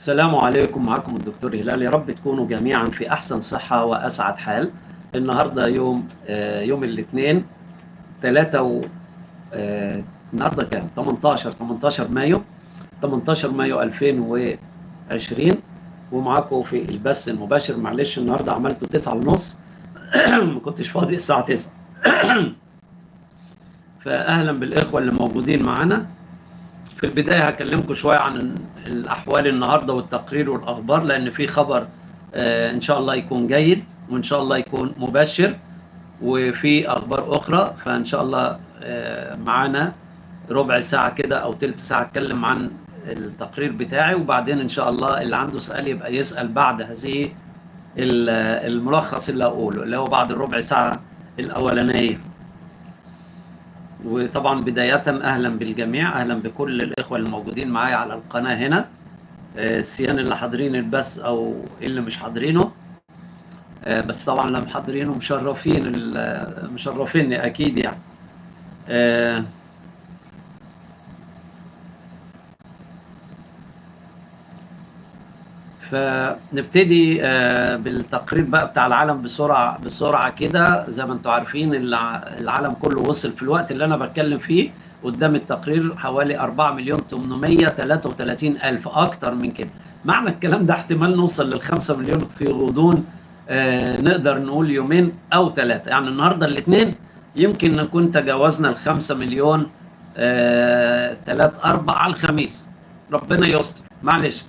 السلام عليكم. معكم الدكتور هلال. يا رب تكونوا جميعا في أحسن صحة وأسعد حال. النهارده يوم آه، يوم الاثنين 3 و آه، النهارده كام؟ 18 18 مايو 18 مايو 2020 ومعاكم في البث المباشر. معلش النهارده عملته 9 ونص. ما كنتش فاضي الساعة 9 فاهلا بالإخوة اللي موجودين معانا. في البداية هكلمكم شوية عن الأحوال النهارده والتقرير والأخبار لأن في خبر آه، إن شاء الله يكون جيد وإن شاء الله يكون مبشر وفي أخبار أخرى فإن شاء الله آه، معانا ربع ساعة كده أو ثلث ساعة أتكلم عن التقرير بتاعي وبعدين إن شاء الله اللي عنده سؤال يبقى يسأل بعد هذه ال- الملخص اللي هقوله اللي هو بعد الربع ساعة الأولانية. وطبعا بداية أهلا بالجميع أهلا بكل الإخوة الموجودين معايا على القناة هنا. آه، السيان اللي حاضرين البث أو اللي مش حاضرينه. آه، بس طبعا اللي محضرينه مشرفين مشرفيني أكيد يعني. فنبتدي آه، بالتقرير بقى بتاع العالم بسرعة بسرعة كده زي ما أنتم عارفين الع- العالم كله وصل في الوقت اللي أنا بتكلم فيه قدام التقرير حوالي 4 مليون 833 ألف أكتر من كده. معنى الكلام ده احتمال نوصل لل 5 مليون في غضون آه، نقدر نقول يومين أو ثلاثة يعني النهاردة الاثنين يمكن نكون تجاوزنا ال 5 مليون ثلاث أربع على الخميس. ربنا يستر. معلش.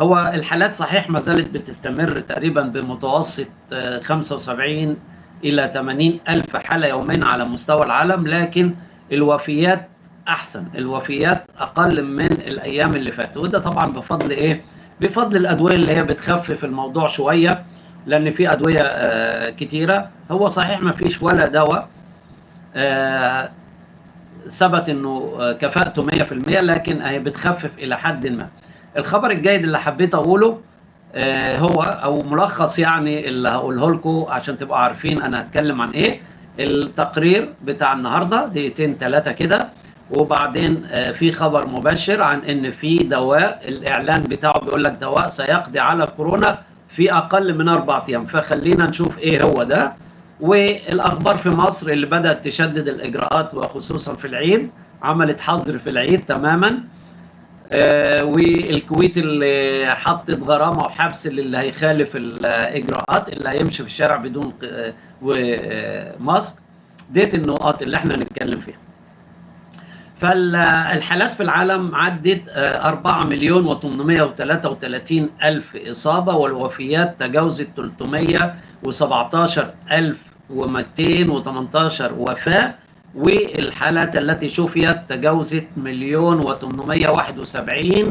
هو الحالات صحيح ما زالت بتستمر تقريبا بمتوسط آه، 75 إلى 80 ألف حالة يوميا على مستوى العالم لكن الوفيات أحسن الوفيات أقل من الأيام اللي فاتت وده طبعا بفضل إيه؟ بفضل الأدوية اللي هي بتخفف الموضوع شوية لأن في أدوية آه، كتيرة هو صحيح ما فيش ولا دواء آه، ثبت إنه آه، كفاءته 100% لكن هي بتخفف إلى حد ما. الخبر الجيد اللي حبيت أقوله آه، هو أو ملخص يعني اللي هقوله لكم عشان تبقوا عارفين أنا هتكلم عن إيه. التقرير بتاع النهارده دقيقتين ثلاثة كده وبعدين آه، في خبر مبشر عن إن في دواء الإعلان بتاعه بيقول لك دواء سيقضي على كورونا في أقل من أربع أيام. فخلينا نشوف إيه هو ده. والأخبار في مصر اللي بدأت تشدد الإجراءات وخصوصا في العيد عملت حظر في العيد تماما. والكويت اللي حطت غرامة وحبس للي هيخالف الإجراءات اللي هيمشي في الشارع بدون وماسك ديت النقاط اللي إحنا نتكلم فيها. فالحالات في العالم عدت آه، 4 مليون و833 ألف إصابة والوفيات تجاوزت 317 ألف و218 وفاة. والحالات التي شفيت تجاوزت مليون و871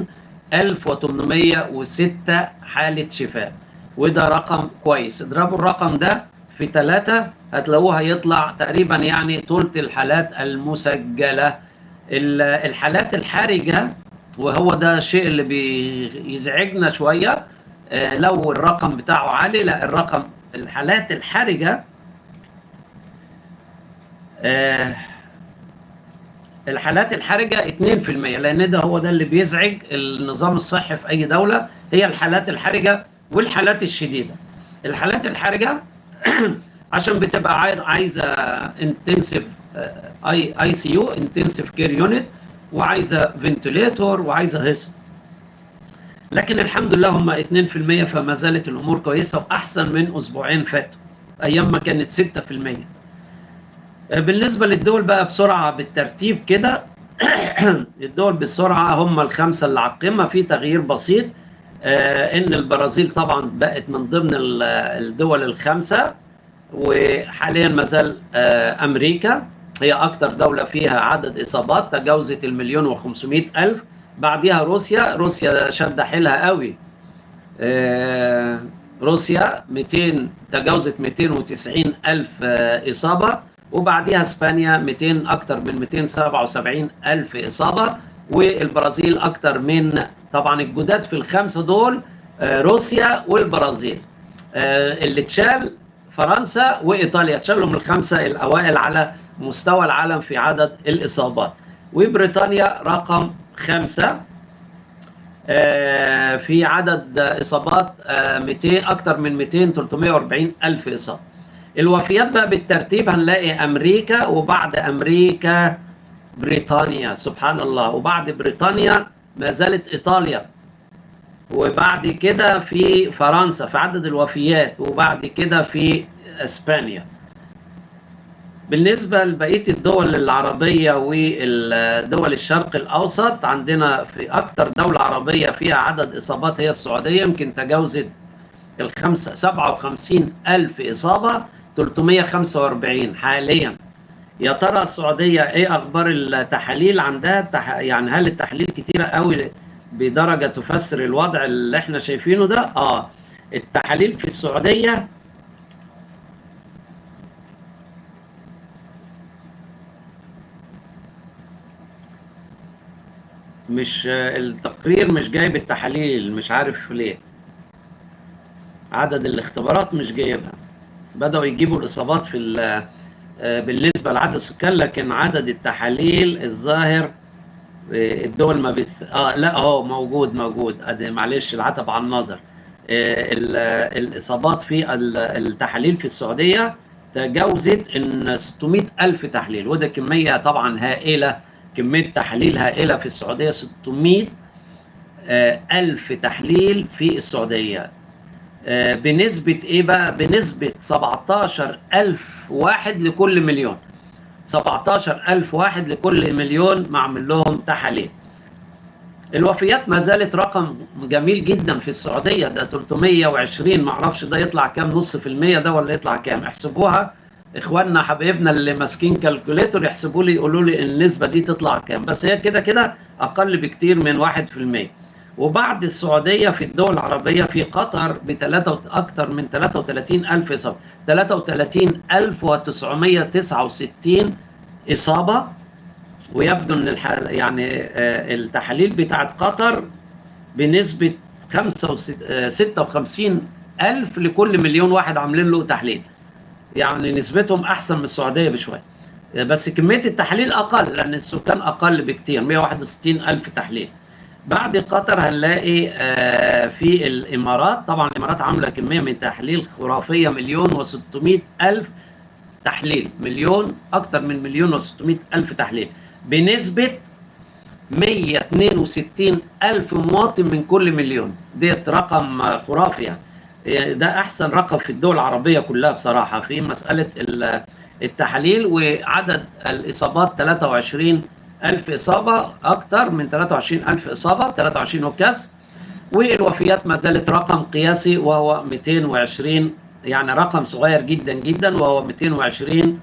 ألف و806 حالة شفاء. وده رقم كويس. اضربوا الرقم ده في ثلاثة هتلاقوه هيطلع تقريبا يعني ثلث الحالات المسجلة. ال- الحالات الحرجة وهو ده الشيء اللي بيزعجنا شوية آه، لو الرقم بتاعه عالي لا الرقم الحالات الحرجة آه، الحالات الحرجة 2% لأن ده هو ده اللي بيزعج النظام الصحي في أي دولة هي الحالات الحرجة والحالات الشديدة. الحالات الحرجة عشان بتبقى عايز- عايزة intensive I ICU intensive care unit وعايزة ventilator وعايزة هيصة لكن الحمد لله هم 2% فما زالت الأمور كويسة وأحسن من أسبوعين فاتوا أيام ما كانت 6% بالنسبة للدول بقى بسرعة بالترتيب كده الدول بسرعة هم الخمسة اللي على القمة في تغيير بسيط آه، إن البرازيل طبعا بقت من ضمن ال- الدول الخمسة وحاليا ما زال آه، أمريكا هي أكثر دولة فيها عدد إصابات تجاوزت المليون وخمسمائة ألف. بعديها روسيا روسيا شد حيلها قوي. آه، روسيا 200 تجاوزت 290 ألف آه، إصابة. وبعديها إسبانيا 200 أكثر من 277 ألف إصابة والبرازيل أكثر من طبعا الجداد في الخمسة دول آه، روسيا والبرازيل. آه، اللي اتشال فرنسا وإيطاليا اتشالوا من الخمسة الأوائل على مستوى العالم في عدد الإصابات. وبريطانيا رقم خمسة. آه، في عدد إصابات آه، 200 أكتر من 200 340 ألف إصابة. الوفيات بقى بالترتيب هنلاقي أمريكا وبعد أمريكا بريطانيا سبحان الله. وبعد بريطانيا ما زالت إيطاليا. وبعد كده في فرنسا في عدد الوفيات. وبعد كده في إسبانيا. بالنسبة لبقية الدول العربية والدول الشرق الأوسط عندنا في أكثر دولة عربية فيها عدد إصابات هي السعودية. يمكن تجاوزت الخمسة 57 ألف إصابة. 345 حاليا. يا ترى السعودية إيه أخبار التحاليل عندها؟ التح... يعني هل التحاليل كتيرة قوي بدرجة تفسر الوضع اللي إحنا شايفينه ده؟ آه. التحاليل في السعودية مش التقرير مش جايب التحاليل مش عارف ليه. عدد الاختبارات مش جايبها. بدأوا يجيبوا الإصابات في بالنسبة لعدد السكان لكن عدد التحاليل الظاهر الدول ما بت... آه لا اهو موجود موجود. ادي معلش العتب على النظر. الإصابات في التحاليل في السعودية تجاوزت إن 600 ألف تحليل وده كمية طبعا هائلة كمية تحليل هائلة في السعودية 600 ألف تحليل في السعودية. بنسبة إيه بقى؟ بنسبة 17 ألف واحد لكل مليون. 17 ألف واحد لكل مليون معمل لهم تحاليل. الوفيات ما زالت رقم جميل جدا في السعودية. ده 320 معرفش ده يطلع كام نص في المية ده ولا يطلع كام. احسبوها. إخواننا حبايبنا اللي ماسكين calculator يحسبوا لي يقولوا لي النسبة دي تطلع كام. بس هي كده كده أقل بكتير من 1% وبعد السعودية في الدول العربية في قطر بثلاثه أكثر من 33 ألف إصابة. 33969 إصابة. ويبدو إن الحال يعني التحاليل بتاعت قطر بنسبة 56 ألف لكل مليون واحد عاملين له تحليل. يعني نسبتهم أحسن من السعودية بشوية. بس كمية التحاليل أقل لأن السكان أقل بكتير 161 ألف تحليل. بعد قطر هنلاقي في الإمارات. طبعا الإمارات عاملة كمية من التحليل خرافية مليون و600 ألف تحليل. مليون أكتر من مليون و600 ألف تحليل. بنسبة 162 ألف مواطن من كل مليون. ديت رقم خرافي يعني. ده أحسن رقم في الدول العربية كلها بصراحة. في مسألة التحاليل وعدد الإصابات 23 ألف إصابة أكثر من 23 ألف إصابة 23 وكاس. والوفيات ما زالت رقم قياسي وهو 220 يعني رقم صغير جدا جدا وهو 220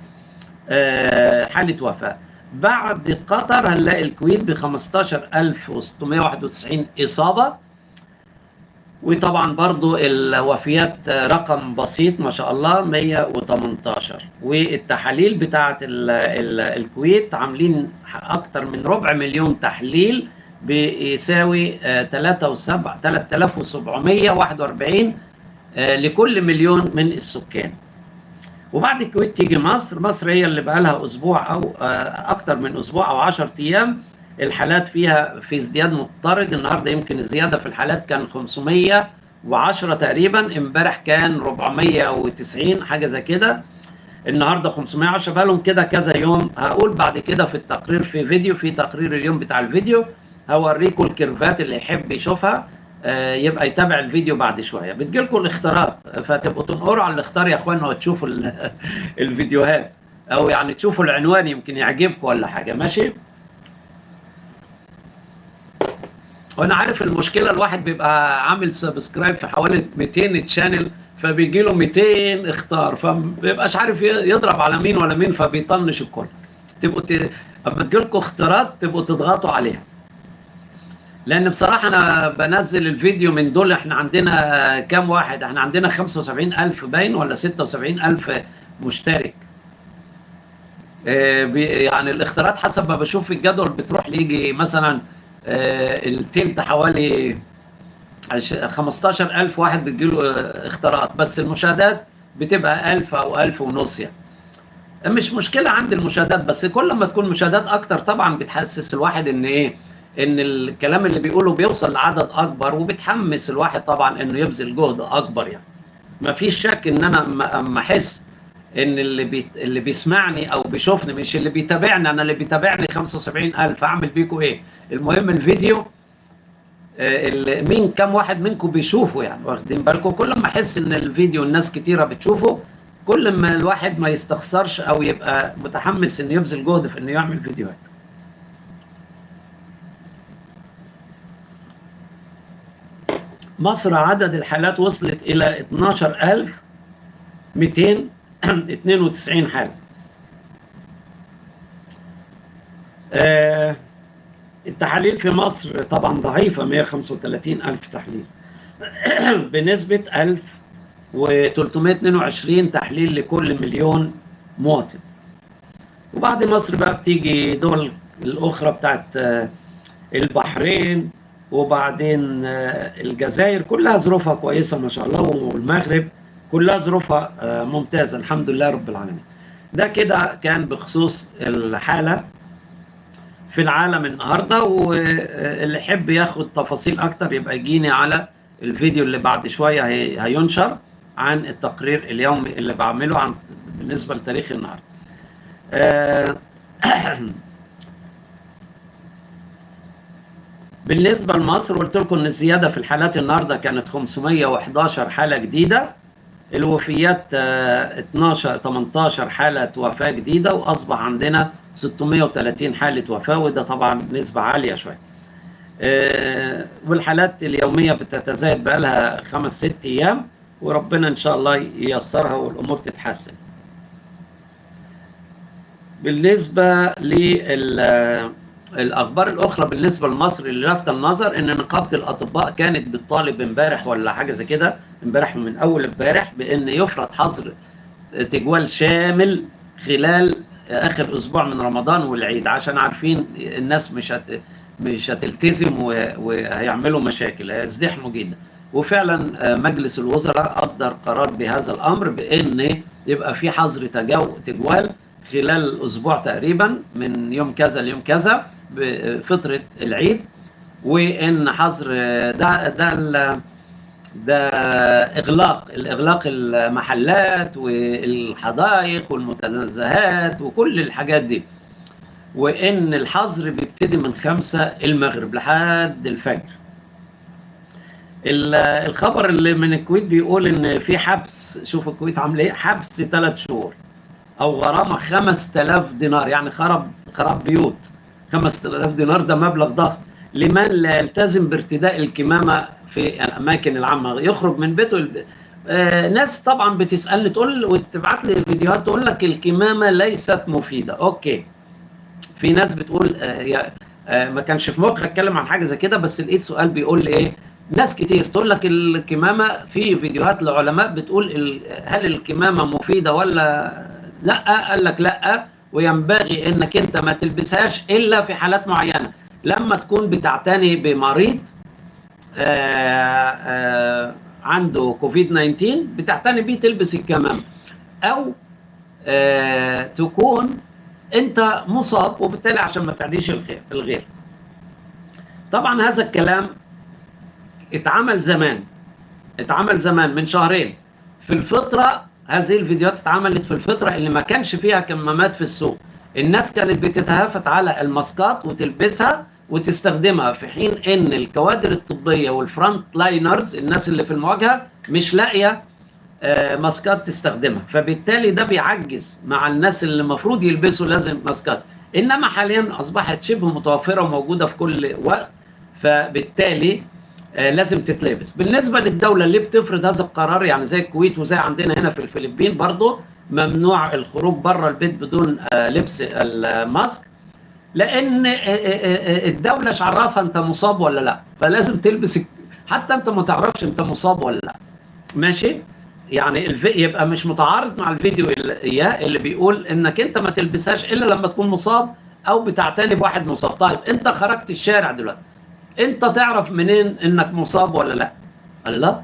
حالة وفاة. بعد قطر هنلاقي الكويت ب 15691 إصابة. وطبعا برضو الوفيات رقم بسيط ما شاء الله 118 والتحاليل ال الكويت عاملين أكتر من ربع مليون تحليل بيساوي 3741 لكل مليون من السكان. وبعد الكويت تيجي مصر مصر هي اللي بقى لها أسبوع أو أكتر من أسبوع أو 10 أيام الحالات فيها في ازدياد مضطرد. النهارده يمكن الزيادة في الحالات كان 510 تقريبا امبارح كان 490 حاجة زي كده. النهارده 510 بقى لهم كده كذا يوم. هقول بعد كده في التقرير في فيديو في تقرير اليوم بتاع الفيديو هوريكم ال curve ات اللي يحب يشوفها. آه يبقى يتابع الفيديو بعد شوية. بتجيلكم الاختيارات فتبقوا تنقروا على الاختيار يا اخوانا وتشوفوا الفيديوهات. أو يعني تشوفوا العنوان يمكن يعجبكم ولا حاجة. ماشي؟ وأنا عارف المشكلة الواحد بيبقى عامل subscribe في حوالي 200 channel فبيجي له 200 اختار فما بيبقاش عارف يضرب على مين ولا مين فبيطنش الكل. تبقوا ت... أما تجيلكم اختيارات تبقوا تضغطوا عليها. لأن بصراحة أنا بنزل الفيديو من دول إحنا عندنا كام واحد؟ إحنا عندنا 75000 باين ولا 76000 مشترك. آه يعني الاختيارات حسب ما بشوف الجدول بتروح ليجي مثلا التلت حوالي 15000 واحد بتجيله اختيارات بس المشاهدات بتبقى 1000 أو 1000 ونص يعني. مش مشكلة عند المشاهدات بس كل ما تكون مشاهدات أكتر طبعا بتحسس الواحد إن إيه؟ إن الكلام اللي بيقوله بيوصل لعدد أكبر وبتحمس الواحد طبعا إنه يبذل جهد أكبر يعني. ما فيش شك إن أنا أما أحس إن اللي بي... اللي بيسمعني أو بيشوفني مش اللي بيتابعني أنا اللي بيتابعني 75000 أعمل بيكم إيه؟ المهم الفيديو آه، اللي مين كم واحد منكم بيشوفه يعني واخدين بالكم كل ما أحس إن الفيديو الناس كتيرة بتشوفه كل ما الواحد ما يستخسرش أو يبقى متحمس إنه يبذل جهد في إنه يعمل فيديوهات. مصر عدد الحالات وصلت إلى 12200 92 حالة التحاليل في مصر طبعا ضعيفة 135 ألف تحليل. بنسبة 1322 تحليل لكل مليون مواطن. وبعد مصر بقى بتيجي دول الأخرى بتاعت آه، البحرين وبعدين آه، الجزائر. كلها ظروفها كويسة ما شاء الله والمغرب كلها ظروفها آه، ممتازة الحمد لله رب العالمين. ده كده كان بخصوص الحالة في العالم النهارده واللي يحب ياخد تفاصيل أكتر يبقى يجيني على الفيديو اللي بعد شوية هينشر عن التقرير اليومي اللي بعمله عن بالنسبة لتاريخ النهارده. آه، بالنسبة لمصر قلت لكم إن الزيادة في الحالات النهاردة كانت 511 حالة جديدة. الوفيات 12 آه، 18 حالة وفاة جديدة وأصبح عندنا 630 حالة وفاة وده طبعا نسبة عالية شوية. آه، والحالات اليومية بتتزايد بقى لها خمس ست أيام وربنا إن شاء الله ييسرها والأمور تتحسن. بالنسبة لل الأخبار الأخرى بالنسبة لمصر اللي لافته النظر إن نقابة الأطباء كانت بتطالب امبارح ولا حاجة زي كده امبارح من أول امبارح بإن يفرض حظر تجوال شامل خلال آخر أسبوع من رمضان والعيد عشان عارفين الناس مش هت مش هتلتزم وهيعملوا مشاكل هيزدحموا جدا. وفعلا مجلس الوزراء أصدر قرار بهذا الأمر بإن يبقى في حظر تجوال خلال أسبوع تقريبا من يوم كذا ليوم كذا. بفتره العيد وإن حظر ده ده ده إغلاق الإغلاق المحلات والحدائق والمتنزهات وكل الحاجات دي. وإن الحظر بيبتدي من خمسة المغرب لحد الفجر. الخبر اللي من الكويت بيقول إن في حبس شوف الكويت عامله إيه حبس ثلاث شهور أو غرامة 5000 دينار يعني خرب خراب بيوت. 5000 دينار ده مبلغ ضخم. لمن لا يلتزم بارتداء الكمامة في الأماكن العامة يخرج من بيته آه ناس طبعا بتسألني تقول وتبعت لي الفيديوهات تقول لك الكمامة ليست مفيدة. أوكي. في ناس بتقول آه آه ما كانش في مخي أتكلم عن حاجة زي كده بس لقيت سؤال بيقول لي إيه؟ ناس كتير. تقول لك الكمامة في فيديوهات لعلماء بتقول هل الكمامة مفيدة ولا لأ؟ قال لك لأ. وينبغي إنك أنت ما تلبسهاش إلا في حالات معينة. لما تكون بتعتني بمريض آآ آه، آآ آه، عنده كوفيد 19 بتعتني بيه تلبس الكمام أو آه، تكون أنت مصاب وبالتالي عشان ما تعديش الخير الغير. طبعا هذا الكلام اتعمل زمان اتعمل زمان من شهرين. في الفترة هذه الفيديوهات اتعملت في الفترة اللي ما كانش فيها كمامات في السوق. الناس كانت بتتهافت على الماسكات وتلبسها وتستخدمها. في حين إن الكوادر الطبية وال front liners الناس اللي في المواجهة مش لاقية آه، ماسكات تستخدمها. فبالتالي ده بيعجز مع الناس اللي المفروض يلبسوا لازم ماسكات. إنما حاليا أصبحت شبه متوفرة وموجودة في كل وقت. فبالتالي لازم تتلبس. بالنسبة للدولة اللي بتفرض هذا القرار يعني زي الكويت وزي عندنا هنا في الفلبين برضه ممنوع الخروج بره البيت بدون آه، لبس الماسك. لأن آه، الدولة مش عرفها أنت مصاب ولا لا؟ فلازم تلبس حتى أنت ما تعرفش أنت مصاب ولا لا. ماشي؟ يعني الفي... يبقى مش متعارض مع الفيديو اللي, اللي بيقول إنك أنت ما تلبسهاش إلا لما تكون مصاب أو بتعتني بواحد مصاب. طيب أنت خرجت الشارع دلوقتي. انت تعرف منين انك مصاب ولا لا؟ قال لا.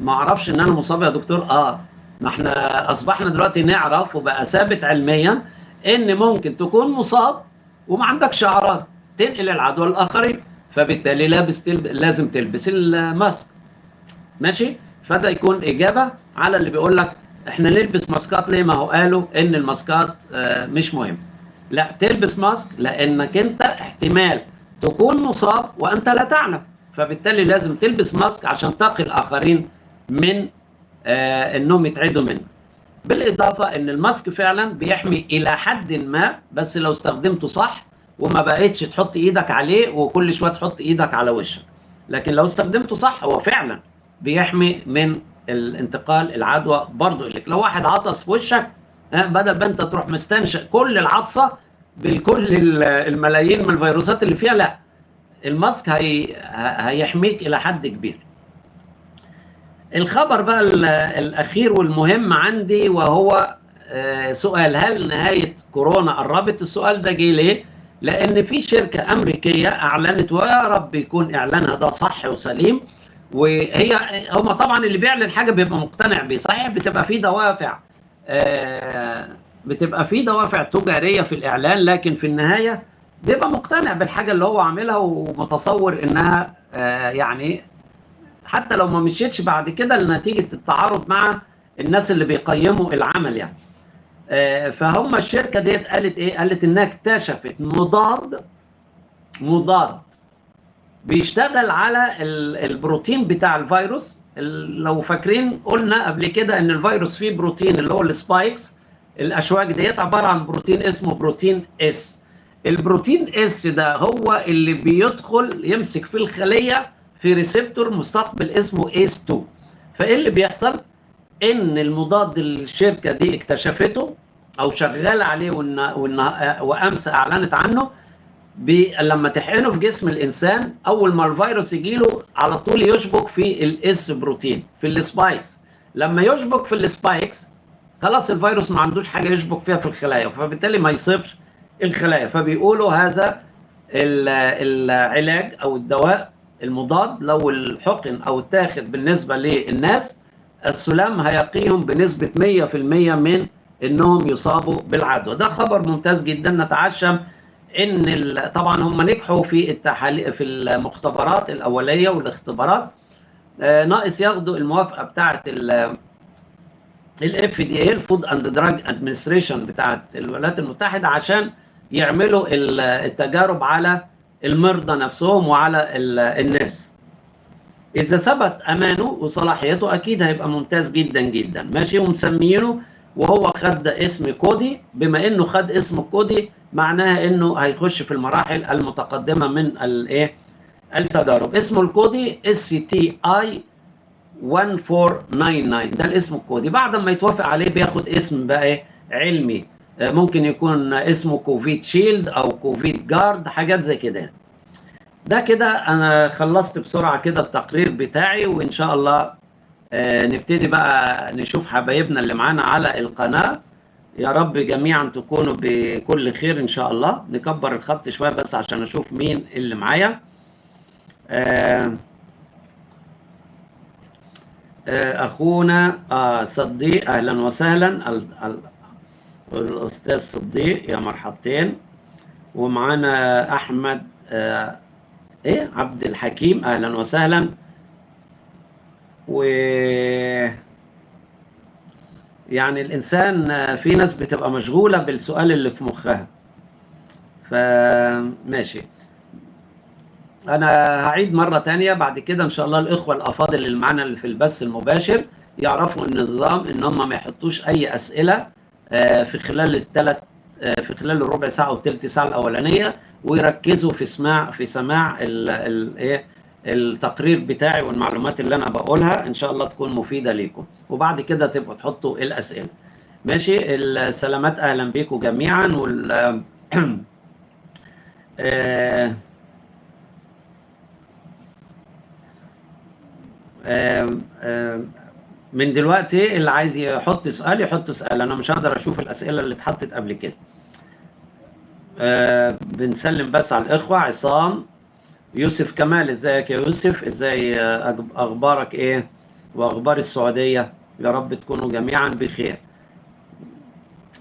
ما أعرفش ان أنا مصاب يا دكتور. آه. ما إحنا اصبحنا دلوقتي نعرف وبقى ثابت علميا إن ممكن تكون مصاب وما عندكش اعراض تنقل العدوى للآخرين. فبالتالي لابس تلب... لازم تلبس الماسك. ماشي؟ فده يكون إجابة على اللي بيقول لك إحنا نلبس ماسكات ليه؟ ما هو قالوا إن الماسكات آه، مش مهم. لا تلبس ماسك لأنك أنت احتمال تكون مصاب وأنت لا تعلم. فبالتالي لازم تلبس ماسك عشان تقي الآخرين من آه إنهم يتعدوا منه بالإضافة إن الماسك فعلا بيحمي إلى حد ما بس لو استخدمته صح وما بقتش تحط إيدك عليه وكل شوية تحط إيدك على وشك. لكن لو استخدمته صح هو فعلا بيحمي من الانتقال العدوى برضه لك لو واحد عطس في وشك بدل ما أنت تروح مستنشق كل العطسة بكل الملايين من الفيروسات اللي فيها لا. الماسك هي هيحميك إلى حد كبير. الخبر بقى الأخير والمهم عندي وهو آه، سؤال هل نهاية كورونا قربت؟ السؤال ده جه ليه؟ لأن في شركة أمريكية أعلنت ويا رب يكون إعلانها ده صح وسليم. وهي هم طبعا اللي بيعلن حاجة بيبقى مقتنع بيه صحيح؟ بتبقى في دوافع آه، بتبقى في دوافع تجارية في الإعلان لكن في النهاية بيبقى مقتنع بالحاجة اللي هو عاملها ومتصور إنها آه، يعني حتى لو ما مشيتش بعد كده لنتيجة التعارض مع الناس اللي بيقيموا العمل يعني. آه، فهم الشركة ديت قالت إيه؟ قالت إنها اكتشفت مضاد مضاد بيشتغل على البروتين بتاع الفيروس. لو فاكرين قلنا قبل كده إن الفيروس فيه بروتين اللي هو ال spikes. الاشواك ديت عبارة عن بروتين اسمه بروتين S البروتين S ده هو اللي بيدخل يمسك في الخلية في receptor مستقبل اسمه ACE 2 فإيه اللي بيحصل؟ إن المضاد الشركة دي اكتشفته أو شغالة عليه وأمس أعلنت عنه لما تحقنه في جسم الإنسان أول ما الفيروس يجي له على طول يشبك في ال S protein في ال spikes. لما يشبك في ال spikes خلاص الفيروس ما عندوش حاجة يشبك فيها في الخلايا فبالتالي ما يصيبش الخلايا. فبيقولوا هذا العلاج أو الدواء المضاد لو اتحقن أو التاخد بالنسبة للناس السلام هيقيهم بنسبة 100% من إنهم يصابوا بالعدوى. ده خبر ممتاز جدا. نتعشم إن طبعا هم نجحوا في التحاليل في المختبرات الأولية والاختبارات. آه ناقص ياخدوا الموافقة بتاعه ال FDA ال Food and Drug Administration بتاعه الولايات المتحدة عشان يعملوا التجارب على المرضى نفسهم وعلى الناس. إذا ثبت أمانه وصلاحيته أكيد هيبقى ممتاز جدا جدا. ماشي ومسمينه وهو خد اسم كودي. بما إنه خد اسم كودي معناها إنه هيخش في المراحل المتقدمة من الايه التجارب. اسمه الكودي STI 1499 ده الاسم الكودي. بعد ما يتوافق عليه بياخد اسم بقى إيه علمي. آه، ممكن يكون اسمه Covid Shield أو Covid Guard حاجات زي كده ده كده أنا خلصت بسرعة كده التقرير بتاعي وإن شاء الله آه، نبتدي بقى نشوف حبايبنا اللي معانا على القناة. يا رب جميعا تكونوا بكل خير إن شاء الله. نكبر الخط شوية بس عشان أشوف مين اللي معايا. آه آه أخونا آه صديق أهلا وسهلا الأستاذ صديق يا مرحبتين. ومعانا أحمد آه إيه عبد الحكيم أهلا وسهلا. و يعني الإنسان في ناس بتبقى مشغولة بالسؤال اللي في مخها. فماشي. أنا هعيد مرة تانية. بعد كده إن شاء الله الإخوة الأفاضل اللي معانا اللي في البث المباشر يعرفوا النظام إن هم ما يحطوش أي أسئلة آه، في خلال الثلاث آه، في خلال الربع ساعة والثلث ساعة الأولانية ويركزوا في سماع في سماع الايه التقرير بتاعي والمعلومات اللي أنا بقولها. إن شاء الله تكون مفيدة ليكم. وبعد كده تبقوا تحطوا الأسئلة. ماشي؟ السلامات. أهلا بيكم جميعا. وال آه، آه، آه، من دلوقتي اللي عايز يحط سؤال يحط سؤال. أنا مش هقدر أشوف الأسئلة اللي اتحطت قبل كده. بنسلم بس على الإخوة. عصام يوسف كمال إزيك يا يوسف؟ إزاي أخبارك إيه؟ وأخبار السعودية؟ يا رب تكونوا جميعا بخير.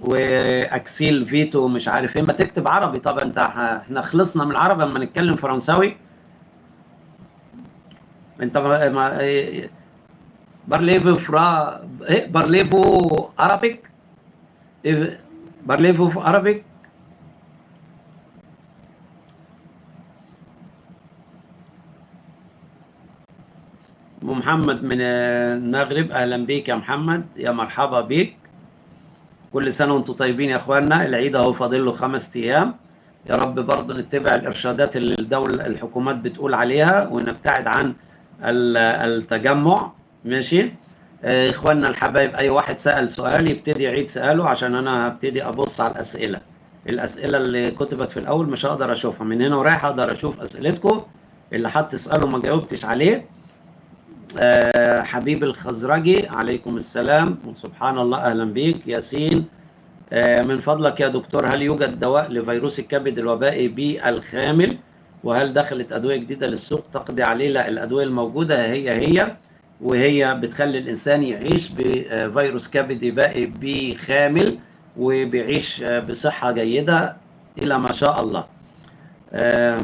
وأكسيل فيتو مش عارف إيه. ما تكتب عربي. طب أنت إحنا خلصنا من العربي أما نتكلم فرنساوي. انت ما, إيه فرا إيه بارليفو عربيك؟ إيه بارليفو عربيك؟ محمد من المغرب أهلا بيك يا محمد يا مرحبا بيك. كل سنة وأنتم طيبين يا إخواننا العيد أهو فاضل له خمس أيام. يا رب برضه نتبع الإرشادات اللي الدولة الحكومات بتقول عليها ونبتعد عن التجمع ماشي؟ إخواننا الحبايب أي واحد سأل سؤال يبتدي يعيد سؤاله عشان أنا هبتدي أبص على الأسئلة. الأسئلة اللي كتبت في الأول مش هقدر أشوفها. من هنا ورايح أقدر أشوف أسئلتكم اللي حط سؤاله ما جاوبتش عليه. أه حبيب الخزرجي عليكم السلام. وسبحان الله أهلا بيك. ياسين أه من فضلك يا دكتور. هل يوجد دواء لفيروس الكبد الوبائي بالخامل وهل دخلت أدوية جديدة للسوق؟ تقضي عليه. لا الأدوية الموجودة هي هي وهي بتخلي الإنسان يعيش بفيروس كبدي وبائي B خامل وبيعيش بصحة جيدة إلى ما شاء الله. أه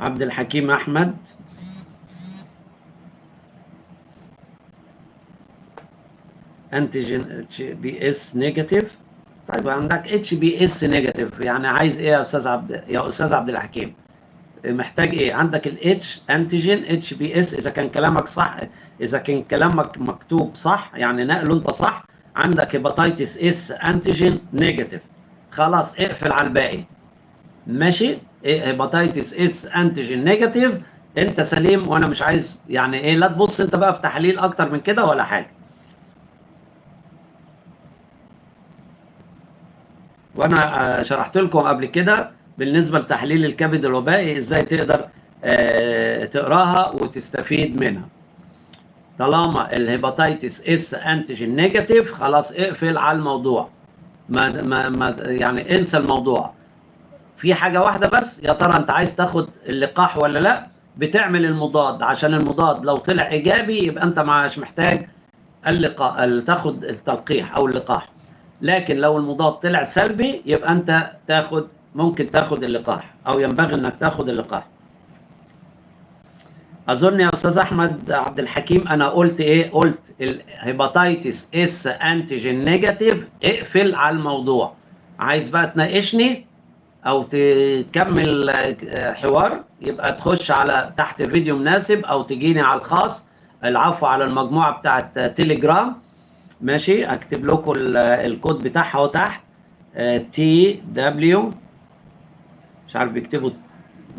عبد الحكيم أحمد. antigen BS negative طيب عندك HBs negative يعني عايز إيه يا أستاذ عبد يا أستاذ عبد الحكيم؟ محتاج إيه؟ عندك ال H antigen HBs إذا كان كلامك صح إذا كان كلامك مكتوب صح يعني نقله أنت صح عندك hepatitis S antigen negative خلاص اقفل على الباقي. ماشي؟ hepatitis S antigen negative أنت سليم وأنا مش عايز يعني إيه لا تبص أنت بقى في تحليل أكتر من كده ولا حاجة. وأنا شرحت لكم قبل كده بالنسبة لتحليل الكبد الوبائي إزاي تقدر تقراها وتستفيد منها. طالما ال hepatitis S antigen negative خلاص اقفل على الموضوع. ما, ما, ما يعني انسى الموضوع. في حاجة واحدة بس يا ترى انت عايز تاخد اللقاح ولا لا؟ بتعمل المضاد. عشان المضاد لو طلع إيجابي يبقى انت مش محتاج اللقاح تاخد التلقيح أو اللقاح. لكن لو المضاد طلع سلبي يبقى أنت تاخد ممكن تاخد اللقاح أو ينبغي إنك تاخد اللقاح. أظن يا أستاذ أحمد عبد الحكيم أنا قلت إيه؟ قلت ال hepatitis S antigen negative اقفل على الموضوع. عايز بقى تناقشني أو تكمل حوار؟ يبقى تخش على تحت فيديو مناسب أو تجيني على الخاص. العفو على المجموعة بتاعت تيليجرام ماشي؟ أكتب لكم الكود بتاعها أهو تحت. TW مش عارف بيكتبوا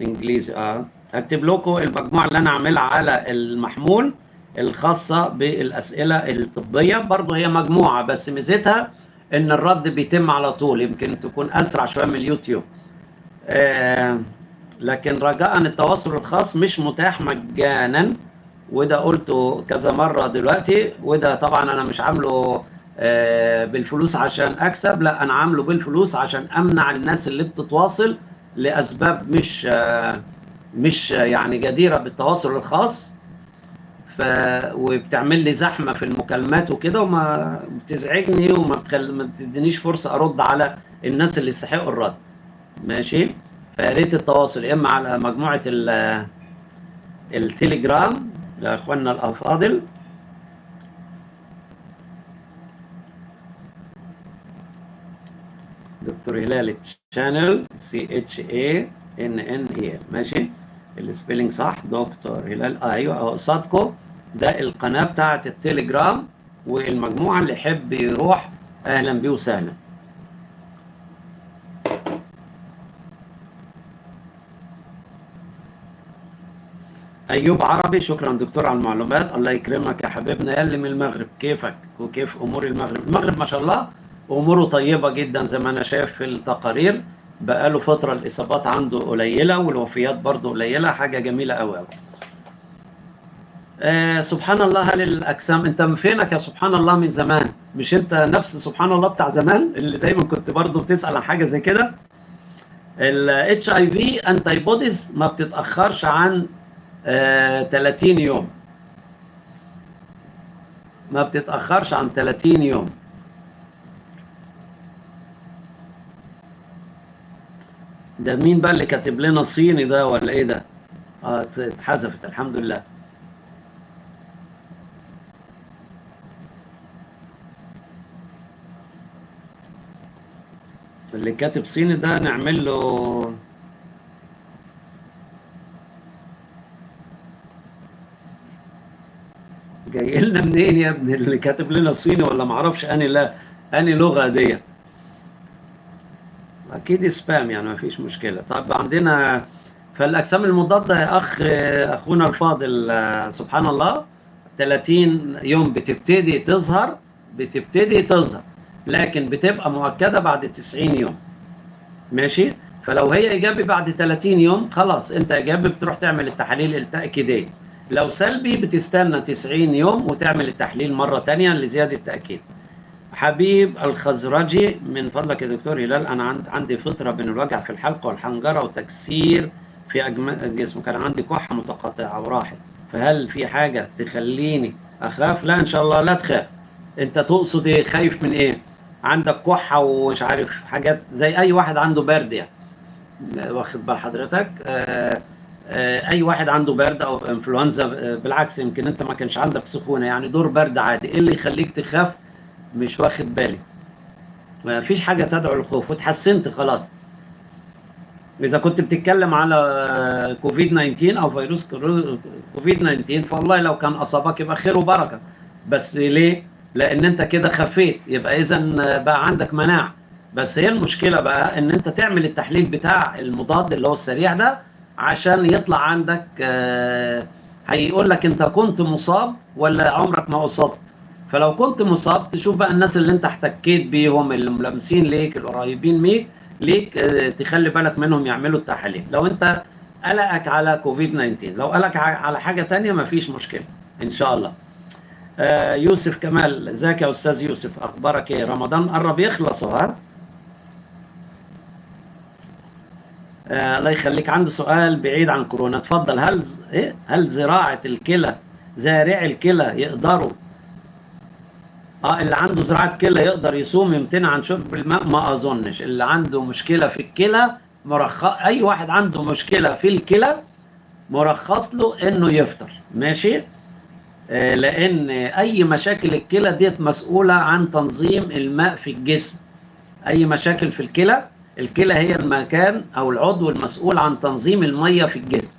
إنجليزي. آه. هكتب لكم المجموعة اللي أنا عاملها على المحمول الخاصة بالأسئلة الطبية. برضه هي مجموعة بس ميزتها إن الرد بيتم على طول يمكن تكون أسرع شوية من اليوتيوب. آه لكن رجاء التواصل الخاص مش متاح مجانا. وده قلته كذا مرة دلوقتي وده طبعا أنا مش عامله آه بالفلوس عشان أكسب لا أنا عامله بالفلوس عشان أمنع الناس اللي بتتواصل لأسباب مش آه مش يعني جديرة بالتواصل الخاص. ف وبتعمل لي زحمة في المكالمات وكده وما بتزعجني وما بتخل... ما بتدينيش فرصة أرد على الناس اللي يستحقوا الرد. ماشي؟ فيا ريت التواصل يا إما على مجموعة ال... التليجرام يا اخواننا الأفاضل. دكتور هلال channel C H A N N E ماشي؟ ال spelling صح؟ دكتور هلال آه أيوه أهو قصادكم ده القناة بتاعت التليجرام والمجموعة اللي يحب يروح. أهلا بيه وسهلا. أيوب عربي شكرا دكتور على المعلومات. الله يكرمك يا حبيبنا. يلي من المغرب كيفك؟ وكيف أمور المغرب؟ المغرب ما شاء الله أموره طيبة جدا زي ما أنا شايف في التقارير. بقاله فترة الإصابات عنده قليلة والوفيات برضه قليلة حاجة جميلة قوي قوي آه سبحان الله هل الأجسام أنت من فينك يا سبحان الله من زمان؟ مش أنت نفس سبحان الله بتاع زمان؟ اللي دايما كنت برضه بتسأل عن حاجة زي كده. في انتي بوديز ما بتتأخرش عن آه، 30 يوم ما بتتأخرش عن 30 يوم ده مين بقى اللي كاتب لنا صيني ده ولا إيه ده؟ آه اتحذفت الحمد لله. اللي كاتب صيني ده نعمل له جاي لنا منين يا ابني؟ اللي كاتب لنا صيني ولا معرفش اني لا اني لغة ديت أكيد سبام يعني ما فيش مشكلة. طب عندنا فالاجسام المضادة يا أخ أخونا الفاضل سبحان الله 30 يوم بتبتدي تظهر بتبتدي تظهر لكن بتبقى مؤكدة بعد 90 يوم. ماشي؟ فلو هي إيجابي بعد 30 يوم خلاص أنت إيجابي بتروح تعمل التحاليل التأكيدية. لو سلبي بتستنى 90 يوم وتعمل التحليل مرة ثانية لزيادة التأكيد. حبيب الخزرجي من فضلك يا دكتور هلال أنا عندي فتره بين الوجع في الحلقة والحنجرة وتكسير في الجسم كان عندي كحة متقطعة وراحت. فهل في حاجة تخليني أخاف؟ لا إن شاء الله لا تخاف. أنت تقصد إيه؟ خايف من إيه؟ عندك كحة ومش عارف حاجات زي أي واحد عنده برد يعني واخد بال حضرتك؟ آه أي واحد عنده برد أو إنفلونزا بالعكس يمكن أنت ما كانش عندك سخونة. يعني دور برد عادي. إيه اللي يخليك تخاف؟ مش واخد بالي. ما فيش حاجة تدعو للخوف. وتحسنت خلاص. إذا كنت بتتكلم على كوفيد 19 أو فيروس كوفيد 19 فوالله لو كان أصابك يبقى خير وبركة. بس ليه؟ لأن أنت كده خفيت. يبقى إذا بقى عندك مناعة. بس هي المشكلة بقى إن أنت تعمل التحليل بتاع المضاد اللي هو السريع ده عشان يطلع عندك هيقول لك انت كنت مصاب ولا عمرك ما اصبت. فلو كنت مصاب تشوف بقى الناس اللي انت احتكيت بيهم اللي ملامسين ليك القريبين ليك ليك تخلي بالك منهم يعملوا التحاليل. لو انت قلقك على كوفيد 19 لو قلقك على حاجة ثانية مفيش مشكلة إن شاء الله. آه يوسف كمال إزيك يا أستاذ يوسف؟ أخبارك إيه؟ رمضان قرب يخلص اهو آه الله يخليك. عنده سؤال بعيد عن كورونا اتفضل هل إيه؟ هل زراعة الكلى زارع الكلى يقدروا؟ آه اللي عنده زراعة كلى يقدر يصوم يمتنع عن شرب الماء؟ ما أظنش. اللي عنده مشكلة في الكلى مرخص أي واحد عنده مشكلة في الكلى مرخص له إنه يفطر. ماشي؟ آه لأن أي مشاكل الكلى ديت مسؤولة عن تنظيم الماء في الجسم. أي مشاكل في الكلى؟ الكلى هي المكان أو العضو المسؤول عن تنظيم المية في الجسم.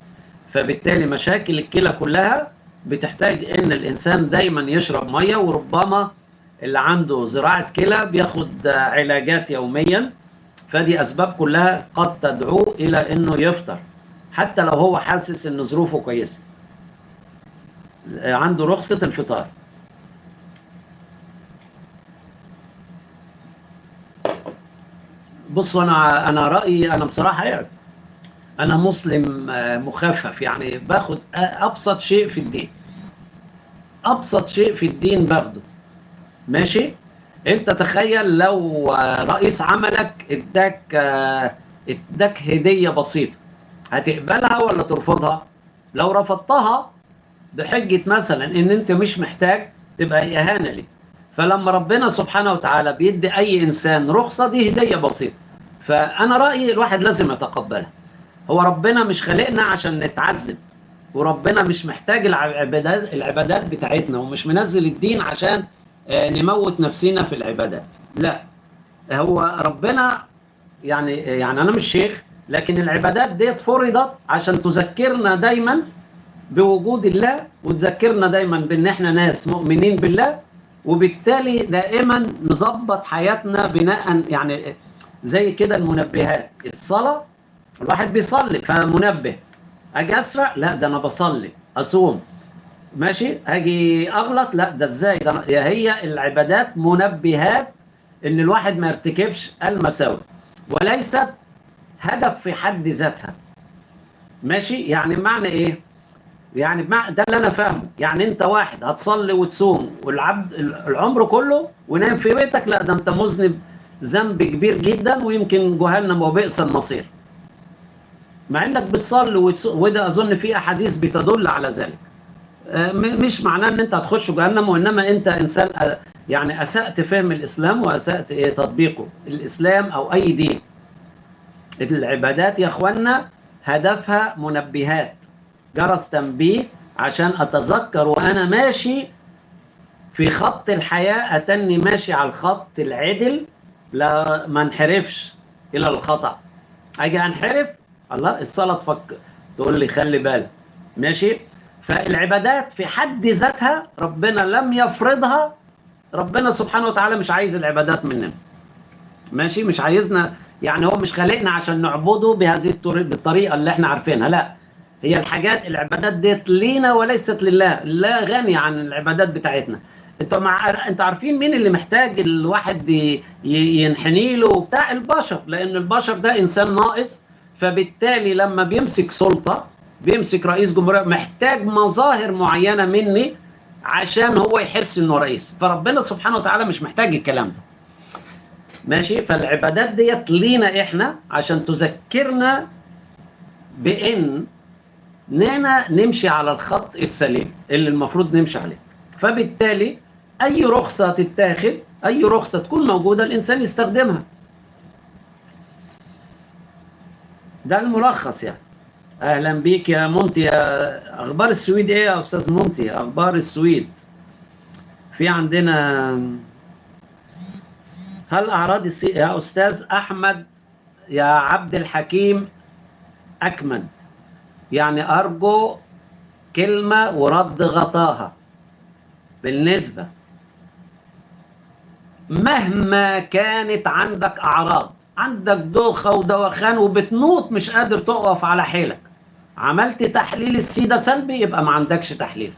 فبالتالي مشاكل الكلى كلها بتحتاج إن الإنسان دايما يشرب مية وربما اللي عنده زراعة كلى بياخد علاجات يوميا. فدي أسباب كلها قد تدعوه إلى إنه يفطر حتى لو هو حاسس إن ظروفه كويسة. عنده رخصة الفطار بصوا أنا أنا رأيي أنا بصراحة يعني أنا مسلم مخفف. يعني باخد ابسط شيء في الدين. ابسط شيء في الدين باخده. ماشي؟ انت تخيل لو رئيس عملك اداك اداك هدية بسيطة هتقبلها ولا ترفضها؟ لو رفضتها بحجة مثلا إن أنت مش محتاج تبقى إهانة ليك. فلما ربنا سبحانه وتعالى بيدي أي إنسان رخصة دي هدية بسيطة. فأنا رأيي الواحد لازم يتقبلها. هو ربنا مش خلقنا عشان نتعذب وربنا مش محتاج العبادات العبادات بتاعتنا ومش منزل الدين عشان نموت نفسنا في العبادات. لا هو ربنا يعني يعني أنا مش شيخ لكن العبادات ديت فرضت عشان تذكرنا دايما بوجود الله وتذكرنا دايما بإن إحنا ناس مؤمنين بالله وبالتالي دائما نظبط حياتنا بناء يعني زي كده المنبهات. الصلاة الواحد بيصلي فمنبه. أجي أسرع؟ لا ده أنا بصلي. أصوم. ماشي؟ أجي أغلط؟ لا ده إزاي؟ ده هي العبادات منبهات إن الواحد ما يرتكبش المساوئ وليست هدف في حد ذاتها. ماشي؟ يعني معنى إيه؟ يعني ده اللي أنا فاهمه. يعني أنت واحد هتصلي وتصوم والعبد العمر كله ونام في بيتك لا ده أنت مذنب ذنب كبير جدا ويمكن جهنم وبئس المصير. مع إنك بتصلي وتصوم وده أظن في أحاديث بتدل على ذلك. مش معناه إن أنت هتخش جهنم وإنما أنت إنسان يعني أسأت فهم الإسلام وأسأت تطبيقه. الإسلام أو أي دين. العبادات يا اخوانا هدفها منبهات. جرس تنبيه عشان أتذكر وأنا ماشي في خط الحياة أتني ماشي على الخط العدل لا ما انحرفش إلى الخطأ. أجي أنحرف الله الصلاة تفكر تقول لي خلي بالك. ماشي؟ فالعبادات في حد ذاتها ربنا لم يفرضها ربنا سبحانه وتعالى مش عايز العبادات مننا. ماشي؟ مش عايزنا يعني هو مش خالقنا عشان نعبده بهذه الطريقة اللي إحنا عارفينها لا. هي الحاجات العبادات ديت لينا وليست لله لا غني عن العبادات بتاعتنا. أنتوا مع أنتوا عارفين مين اللي محتاج الواحد ينحني له؟ بتاع البشر لأن البشر ده إنسان ناقص فبالتالي لما بيمسك سلطة بيمسك رئيس جمهورية محتاج مظاهر معينة مني عشان هو يحس إنه رئيس. فربنا سبحانه وتعالى مش محتاج الكلام ده. ماشي؟ فالعبادات ديت لينا إحنا عشان تذكرنا بإن اننا نمشي على الخط السليم اللي المفروض نمشي عليه. فبالتالي أي رخصة تتاخد أي رخصة تكون موجودة الإنسان يستخدمها. ده الملخص يعني. أهلا بيك يا مونتي أخبار السويد إيه يا أستاذ مونتي أخبار السويد. في عندنا هل أعراض السي... يا أستاذ أحمد يا عبد الحكيم أكمد. يعني أرجو كلمة ورد غطاها. بالنسبة. مهما كانت عندك أعراض عندك دوخة ودوخان وبتموت مش قادر تقف على حيلك. عملت تحليل السيدة سلبي يبقى ما عندكش تحليل.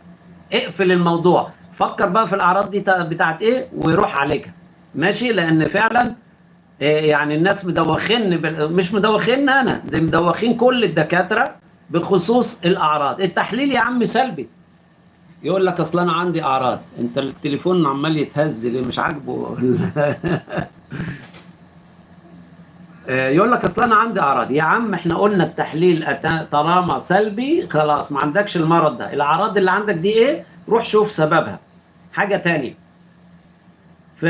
اقفل الموضوع. فكر بقى في الأعراض دي بتاعت إيه ويروح عليك ماشي؟ لأن فعلا إيه يعني الناس مدوخين مش مدوخين أنا دي مدوخين كل الدكاترة. بخصوص الأعراض. التحليل يا عم سلبي. يقول لك أصل أنا عندي أعراض. أنت التليفون عمال يتهز ليه؟ مش عاجبه. يقول لك أصل أنا عندي أعراض. يا عم إحنا قلنا التحليل طالما سلبي خلاص ما عندكش المرض ده. الأعراض اللي عندك دي إيه؟ روح شوف سببها. حاجة تانية. ف